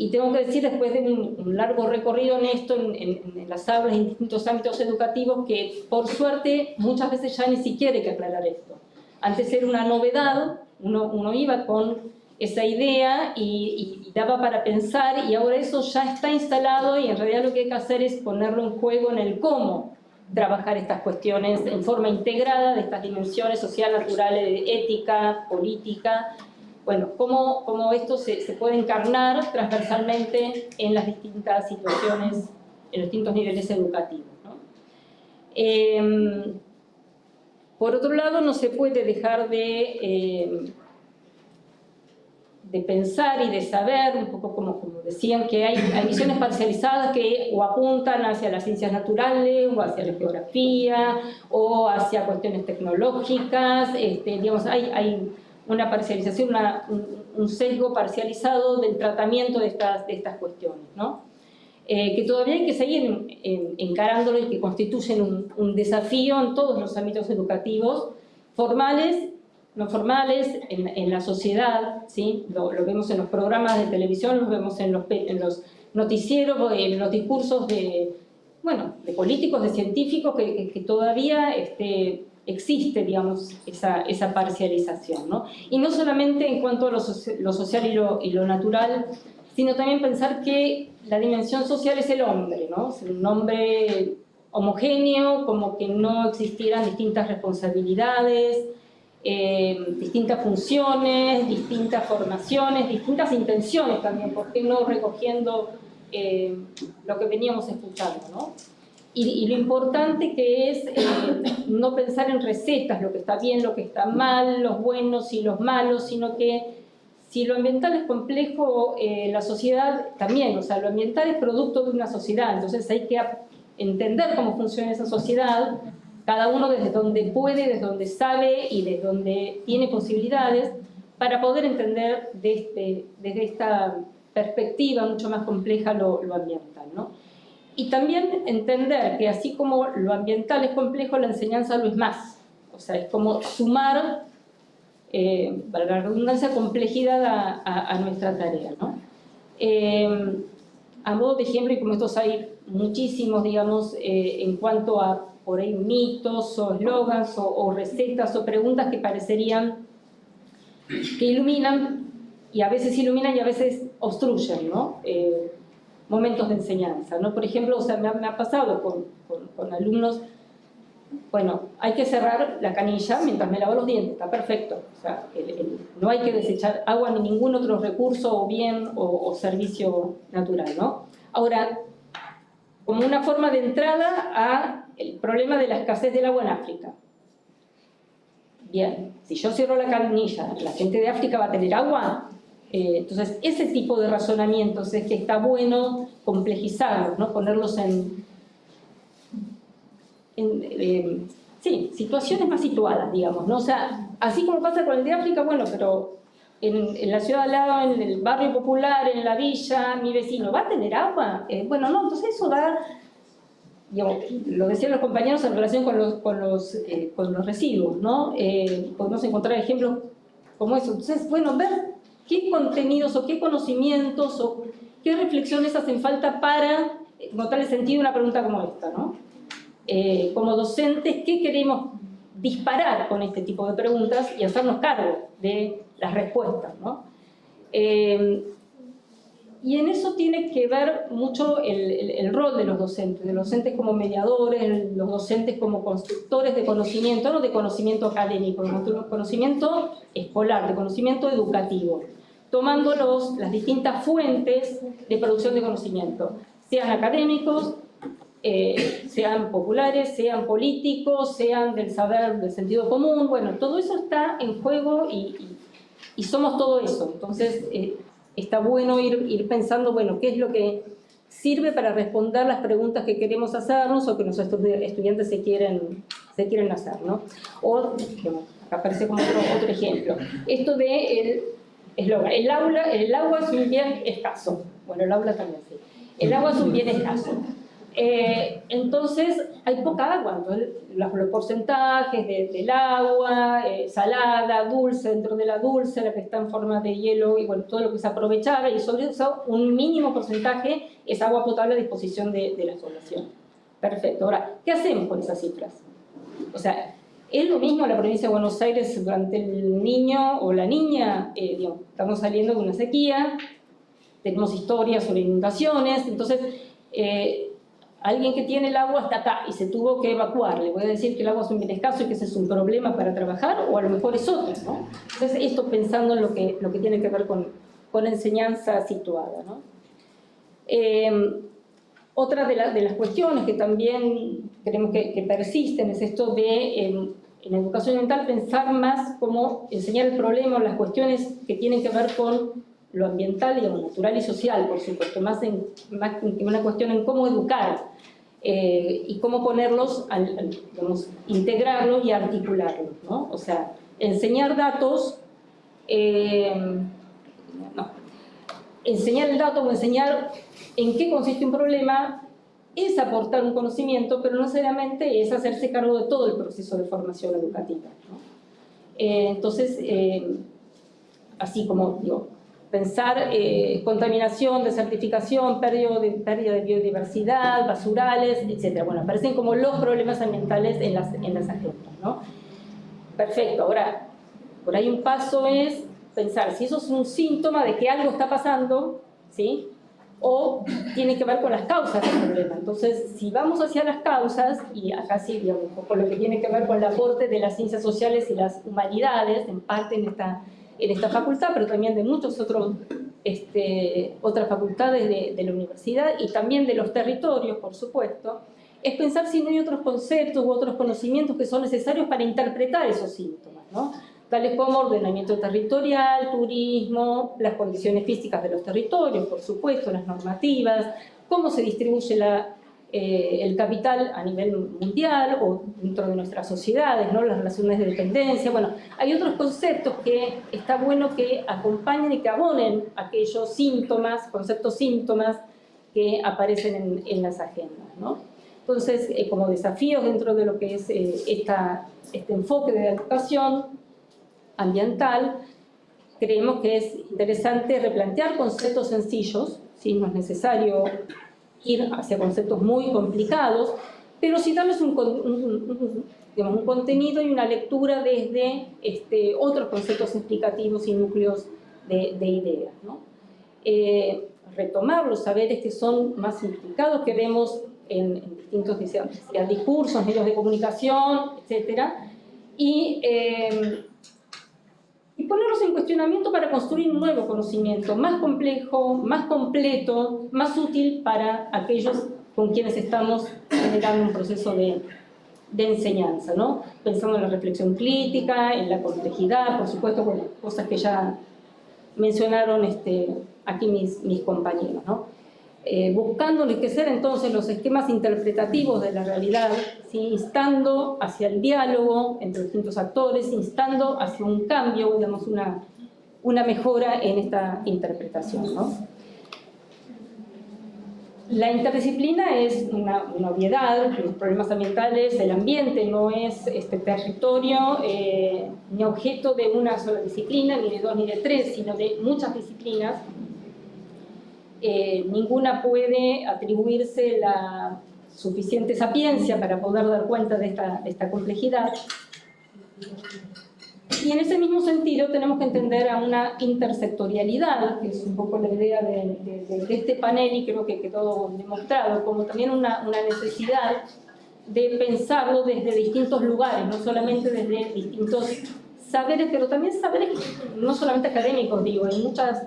y tengo que decir, después de un, largo recorrido en esto, en, las aulas, en distintos ámbitos educativos, que por suerte muchas veces ya ni siquiera hay que aclarar esto. Antes era una novedad, uno, uno iba con esa idea y, y, daba para pensar y ahora eso ya está instalado y en realidad lo que hay que hacer es ponerlo en juego en el cómo trabajar estas cuestiones en forma integrada de estas dimensiones social, natural, ética, política, bueno, cómo, cómo esto se, se, puede encarnar transversalmente en las distintas situaciones, en los distintos niveles educativos. Eh, por otro lado, no se puede dejar de, eh, de pensar y de saber, un poco como, como decían, que hay, hay, parcializadas que o apuntan hacia las ciencias naturales, o hacia la geografía, o hacia cuestiones tecnológicas, este, digamos, hay, hay una parcialización, una, un, sesgo parcializado del tratamiento de estas, de estas cuestiones, ¿no? Eh, que todavía hay que seguir en, encarándolo y que constituyen un, un, desafío en todos los ámbitos educativos, formales, no formales, en, en la sociedad, ¿sí? Lo, lo, vemos en los programas de televisión, lo vemos en los, en los noticieros, en los discursos de, bueno, de políticos, de científicos, que, que, que todavía este, existe, digamos, esa, parcialización. ¿no? Y no solamente en cuanto a lo, social y lo, natural, sino también pensar que la dimensión social es el hombre, ¿no? es un hombre homogéneo, como que no existieran distintas responsabilidades, eh, distintas funciones, distintas formaciones, distintas intenciones también, ¿por qué no recogiendo eh, lo que veníamos escuchando? ¿no? Y, y, lo importante que es eh, no pensar en recetas, lo que está bien, lo que está mal, los buenos y los malos, sino que si lo ambiental es complejo, eh, la sociedad también, o sea, lo ambiental es producto de una sociedad, entonces hay que entender cómo funciona esa sociedad, cada uno desde donde puede, desde donde sabe y desde donde tiene posibilidades, para poder entender desde, desde esta perspectiva mucho más compleja lo, lo ambiental. ¿no? Y también entender que así como lo ambiental es complejo, la enseñanza lo es más. O sea, es como sumar, eh, para la redundancia, complejidad a, a, a nuestra tarea. ¿no? Eh, a modo de ejemplo, y como estos hay muchísimos, digamos, eh, en cuanto a por ahí mitos o eslogans o, recetas o preguntas que parecerían que iluminan y a veces iluminan y a veces obstruyen, ¿no? Eh, momentos de enseñanza, ¿no? Por ejemplo, o sea, me, ha, pasado con, con, alumnos, bueno, hay que cerrar la canilla mientras me lavo los dientes, está perfecto, o sea, no hay que desechar agua ni ningún otro recurso o bien o, servicio natural, ¿no? Ahora, como una forma de entrada a el problema de la escasez del agua en África. Bien, si yo cierro la canilla, ¿la gente de África va a tener agua? Eh, entonces, ese tipo de razonamientos es que está bueno complejizarlos, ¿no? ponerlos en, eh, sí, situaciones más situadas, digamos. ¿no? O sea, así como pasa con el de África, bueno, pero en, la ciudad al lado, en el barrio popular, en la villa, mi vecino, ¿va a tener agua? Eh, bueno, no, entonces eso da lo decían los compañeros en relación con los, con los, eh, con los residuos, ¿no? Eh, podemos encontrar ejemplos como eso. Entonces, bueno, ver qué contenidos o qué conocimientos o qué reflexiones hacen falta para notar el sentido de una pregunta como esta, ¿no? Eh, como docentes, ¿qué queremos disparar con este tipo de preguntas y hacernos cargo de las respuestas, ¿no? Y en eso tiene que ver mucho el, rol de los docentes, de los docentes como mediadores, los docentes como constructores de conocimiento, no de conocimiento académico, de conocimiento escolar, de conocimiento educativo, tomando los, las distintas fuentes de producción de conocimiento, sean académicos, eh, sean populares, sean políticos, sean del saber, del sentido común, bueno, todo eso está en juego y, y, somos todo eso. Entonces, eh, está bueno ir, ir pensando, bueno, qué es lo que sirve para responder las preguntas que queremos hacernos o que nuestros estudiantes se quieren, se quieren hacer, ¿no? O, aparece como otro, otro ejemplo, esto de el eslogan, el, aula, el agua es un bien escaso, bueno, el aula también sí, el agua es un bien escaso. Eh, entonces hay poca agua, los, porcentajes del agua, eh, salada, dulce, dentro de la dulce, la que está en forma de hielo, y bueno, todo lo que se aprovechaba, y sobre eso un mínimo porcentaje es agua potable a disposición de, la población. Perfecto. Ahora, ¿qué hacemos con esas cifras? O sea, es lo mismo en la provincia de Buenos Aires durante el niño o la niña, eh, digamos, estamos saliendo de una sequía, tenemos historias sobre inundaciones, entonces alguien que tiene el agua hasta acá y se tuvo que evacuar, le voy a decir que el agua es un bien escaso y que ese es un problema para trabajar, o a lo mejor es otro, ¿no? Entonces, esto pensando en lo que, lo que tiene que ver con, con enseñanza situada. Em, otra de, de, las cuestiones que también creemos que, persisten es esto de, en, en, educación ambiental, pensar más cómo enseñar el problema, las cuestiones que tienen que ver con lo ambiental, digamos, natural y social, por supuesto, más, en, una cuestión en cómo educar eh, y cómo ponerlos, al, integrarlos y articularlos, ¿no? O sea, enseñar datos, eh, no, enseñar el dato o enseñar en qué consiste un problema es aportar un conocimiento, pero no necesariamente es hacerse cargo de todo el proceso de formación educativa. ¿no? Eh, entonces, así como digo, pensar eh, contaminación, desertificación, pérdida de, pérdida de biodiversidad, basurales, etc. Bueno, aparecen como los problemas ambientales en las, en las agendas, ¿no? Perfecto, ahora, por ahí un paso es pensar si eso es un síntoma de que algo está pasando, ¿sí? O tiene que ver con las causas del problema. Entonces, si vamos hacia las causas, y acá sí, digamos, poco lo que tiene que ver con el aporte de las ciencias sociales y las humanidades, en parte en esta en esta facultad, pero también de muchas este, otras facultades de, la universidad y también de los territorios, por supuesto, es pensar si no hay otros conceptos u otros conocimientos que son necesarios para interpretar esos síntomas, ¿no? Tales como ordenamiento territorial, turismo, las condiciones físicas de los territorios, por supuesto, las normativas, cómo se distribuye la, eh, el capital a nivel mundial o dentro de nuestras sociedades, ¿no? las relaciones de dependencia. Bueno, hay otros conceptos que está bueno que acompañen y que abonen aquellos síntomas, conceptos síntomas que aparecen en, en las agendas. ¿no? Entonces, eh, como desafíos dentro de lo que es eh, esta, este enfoque de educación ambiental, creemos que es interesante replantear conceptos sencillos, si no es necesario ir hacia conceptos muy complicados, pero sí darles un, un, contenido y una lectura desde este, otros conceptos explicativos y núcleos de, ideas. ¿no? Eh, retomar los saberes que son más implicados, que vemos en, distintos discursos, medios de comunicación, etc. Y, eh, y ponerlos en cuestionamiento para construir un nuevo conocimiento, más complejo, más completo, más útil para aquellos con quienes estamos generando un proceso de, de enseñanza, ¿no? pensando en la reflexión crítica, en la complejidad, por supuesto, bueno, cosas que ya mencionaron este, aquí mis, mis compañeros. ¿no? Eh, buscando enriquecer entonces los esquemas interpretativos de la realidad, instando hacia el diálogo entre distintos actores, instando hacia un cambio, digamos, una, una mejora en esta interpretación. La interdisciplina es una, obviedad, los problemas ambientales, el ambiente no es este territorio eh, ni objeto de una sola disciplina, ni de dos ni de tres, sino de muchas disciplinas. Eh, ninguna puede atribuirse la suficiente sapiencia para poder dar cuenta de esta, de esta complejidad. Y en ese mismo sentido tenemos que entender a una intersectorialidad, que es un poco la idea de, este panel y creo que quedó demostrado, como también una, una, necesidad de pensarlo desde distintos lugares, no solamente desde distintos saberes, pero también saberes no solamente académicos, digo, hay muchas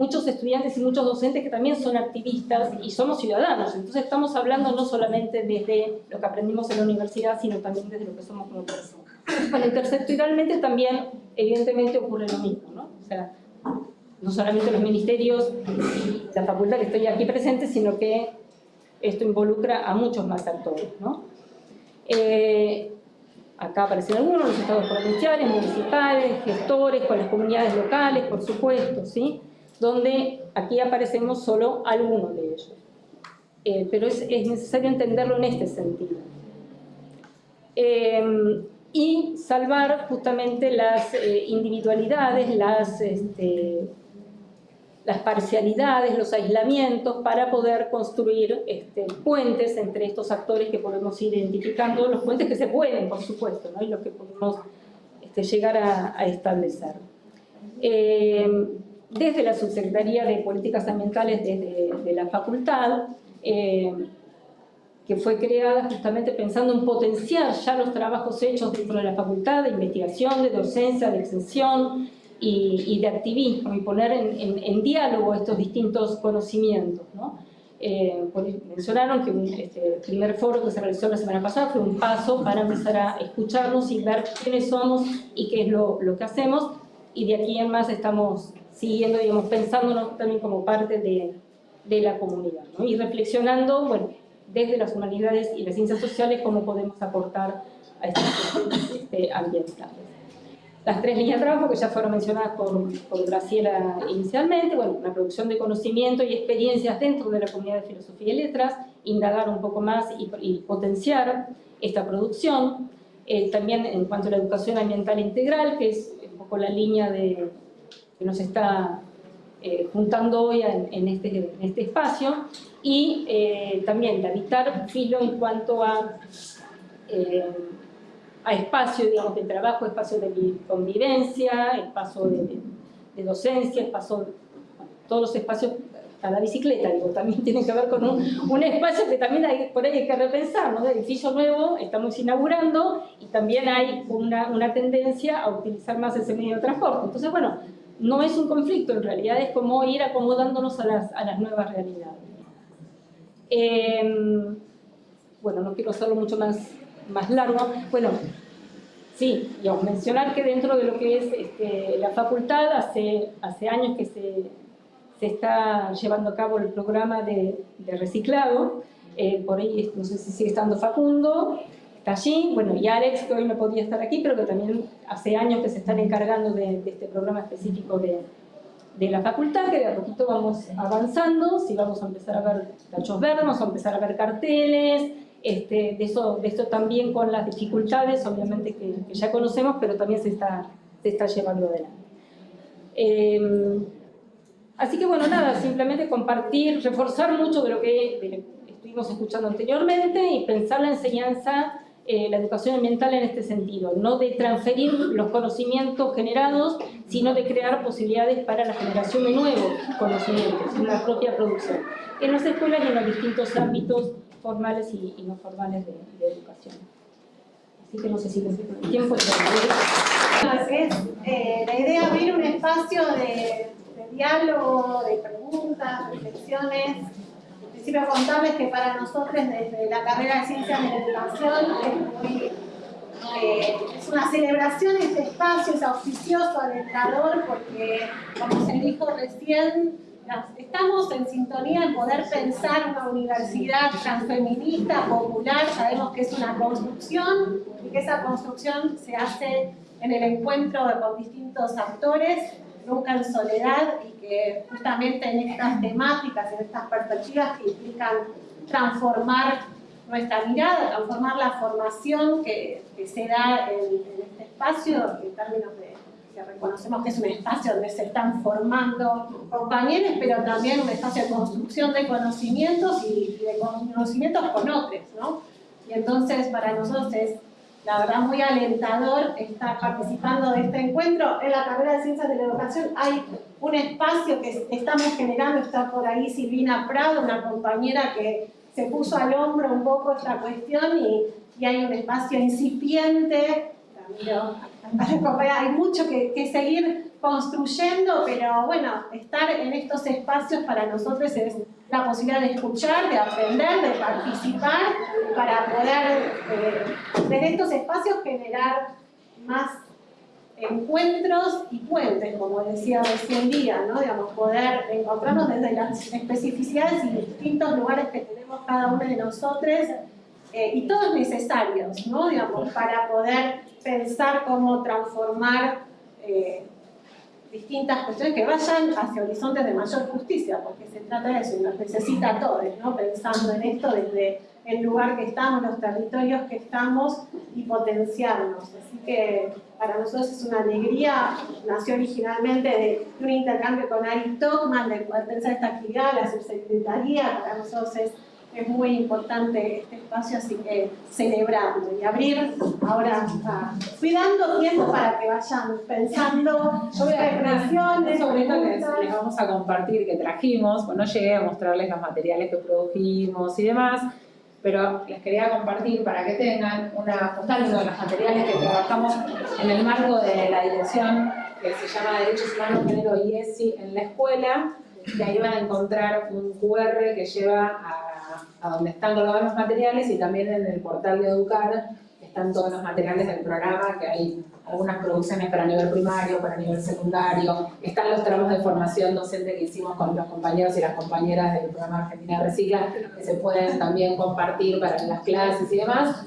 muchos estudiantes y muchos docentes que también son activistas y somos ciudadanos. Entonces estamos hablando no solamente desde lo que aprendimos en la universidad, sino también desde lo que somos como personas. Bueno, intersectorialmente también, evidentemente, ocurre lo mismo, ¿no? O sea, no solamente los ministerios y la facultad que estoy aquí presente, sino que esto involucra a muchos más actores, ¿no? Eh, acá aparecen algunos, los estados provinciales, municipales, gestores, con las comunidades locales, por supuesto, ¿sí? Donde aquí aparecemos solo algunos de ellos. Eh, pero es, necesario entenderlo en este sentido. Eh, y salvar justamente las eh, individualidades, las, este, las parcialidades, los aislamientos para poder construir este, puentes entre estos actores que podemos ir identificando, los puentes que se pueden, por supuesto, y los que podemos este, llegar a, a establecer desde la Subsecretaría de Políticas Ambientales desde de la facultad, eh, que fue creada justamente pensando en potenciar ya los trabajos hechos dentro de la facultad de investigación, de docencia, de extensión y, de activismo y poner en, diálogo estos distintos conocimientos. ¿no? Eh, mencionaron que este, el primer foro que se realizó la semana pasada fue un paso para empezar a escucharnos y ver quiénes somos y qué es lo, lo que hacemos y de aquí en más estamos siguiendo, digamos, pensándonos también como parte de, de la comunidad, ¿no? y reflexionando, bueno, desde las humanidades y las ciencias sociales, cómo podemos aportar a estos procesos este, ambientales. Las tres líneas de trabajo que ya fueron mencionadas por, por Graciela inicialmente, bueno, la producción de conocimiento y experiencias dentro de la comunidad de filosofía y letras, indagar un poco más y, y potenciar esta producción, eh, también en cuanto a la educación ambiental integral, que es un poco la línea de, que nos está eh, juntando hoy en, este, en, este, espacio y eh, también habitar filo en cuanto a, eh, a espacio digamos, de trabajo, espacio de convivencia, espacio de, de docencia, espacio, todos los espacios a la bicicleta, digo, también tiene que ver con un, espacio que también por ahí hay que repensar, ¿no? Edificio nuevo estamos inaugurando y también hay una, una tendencia a utilizar más ese medio de transporte. Entonces, bueno, no es un conflicto, en realidad es como ir acomodándonos a las, a las nuevas realidades. Em, bueno, no quiero hacerlo mucho más, más largo. Bueno, sí, digamos, mencionar que dentro de lo que es este, la facultad, hace, hace años que se, se, está llevando a cabo el programa de, de reciclado, eh, por ahí no sé si sigue estando Facundo, allí, bueno, y Alex, que hoy no podía estar aquí, pero que también hace años que se están encargando de, este programa específico de, de, la facultad, que de a poquito vamos avanzando, si vamos a empezar a ver tachos verdes, vamos a empezar a ver carteles, este, de, eso, de esto también con las dificultades, obviamente que, ya conocemos, pero también se está, se está llevando adelante. Eh, así que bueno, nada, simplemente compartir, reforzar mucho de lo que estuvimos escuchando anteriormente y pensar la enseñanza eh, la educación ambiental en este sentido, no de transferir los conocimientos generados, sino de crear posibilidades para la generación de nuevos conocimientos en la propia producción, en las escuelas y en los distintos ámbitos formales y, no formales de, educación. Así que no sé si les tiempo. Es, eh, la idea abrir un espacio de, de diálogo, de preguntas, reflexiones, principio contarles que para nosotros desde la carrera de Ciencias de Educación es, eh, es una celebración este espacio, es auspicioso, alentador, porque como se dijo recién, estamos en sintonía en poder pensar una universidad transfeminista, popular, sabemos que es una construcción y que esa construcción se hace en el encuentro con distintos actores nunca en soledad y que justamente en estas temáticas, en estas perspectivas que implican transformar nuestra mirada, transformar la formación que, que se da en, este espacio, en términos de que reconocemos que es un espacio donde se están formando compañeros, pero también un espacio de construcción de conocimientos y, y de conocimientos con otros, ¿no? Y entonces para nosotros es la verdad muy alentador estar participando de este encuentro. En la carrera de Ciencias de la Educación hay un espacio que estamos generando, está por ahí Silvina Prado, una compañera que se puso al hombro un poco esta cuestión y, y hay un espacio incipiente, hay mucho que, que seguir construyendo, pero bueno, estar en estos espacios para nosotros es la posibilidad de escuchar, de aprender, de participar, para poder eh, en estos espacios generar más encuentros y puentes, como decía recién día, ¿no? Digamos, poder encontrarnos desde las especificidades y distintos lugares que tenemos cada uno de nosotros, eh, y todos necesarios, ¿no? Digamos, para poder pensar cómo transformar eh, distintas cuestiones que vayan hacia horizontes de mayor justicia, porque se trata de eso nos necesita a todos, ¿no? pensando en esto desde el lugar que estamos, los territorios que estamos y potenciarnos. Así que para nosotros es una alegría, nació originalmente de, un intercambio con Ari Tockman, de poder pensar esta actividad, la subsecretaría, para nosotros es es muy importante este espacio, así que celebrarlo y abrir ahora, cuidando tiempo para que vayan pensando sobre reflexiones, sobre esto que les vamos a compartir que trajimos, bueno, no llegué a mostrarles los materiales que produjimos y demás, pero les quería compartir para que tengan una postal de los materiales que trabajamos en el marco de la dirección que se llama Derechos Humanos, Género y ESI en la escuela, que ahí van a encontrar un QR que lleva a a donde están colocados los materiales y también en el portal de Educar están todos los materiales del programa, que hay algunas producciones para nivel primario, para nivel secundario, están los tramos de formación docente que hicimos con los compañeros y las compañeras del programa Argentina Recicla, que se pueden también compartir para las clases y demás.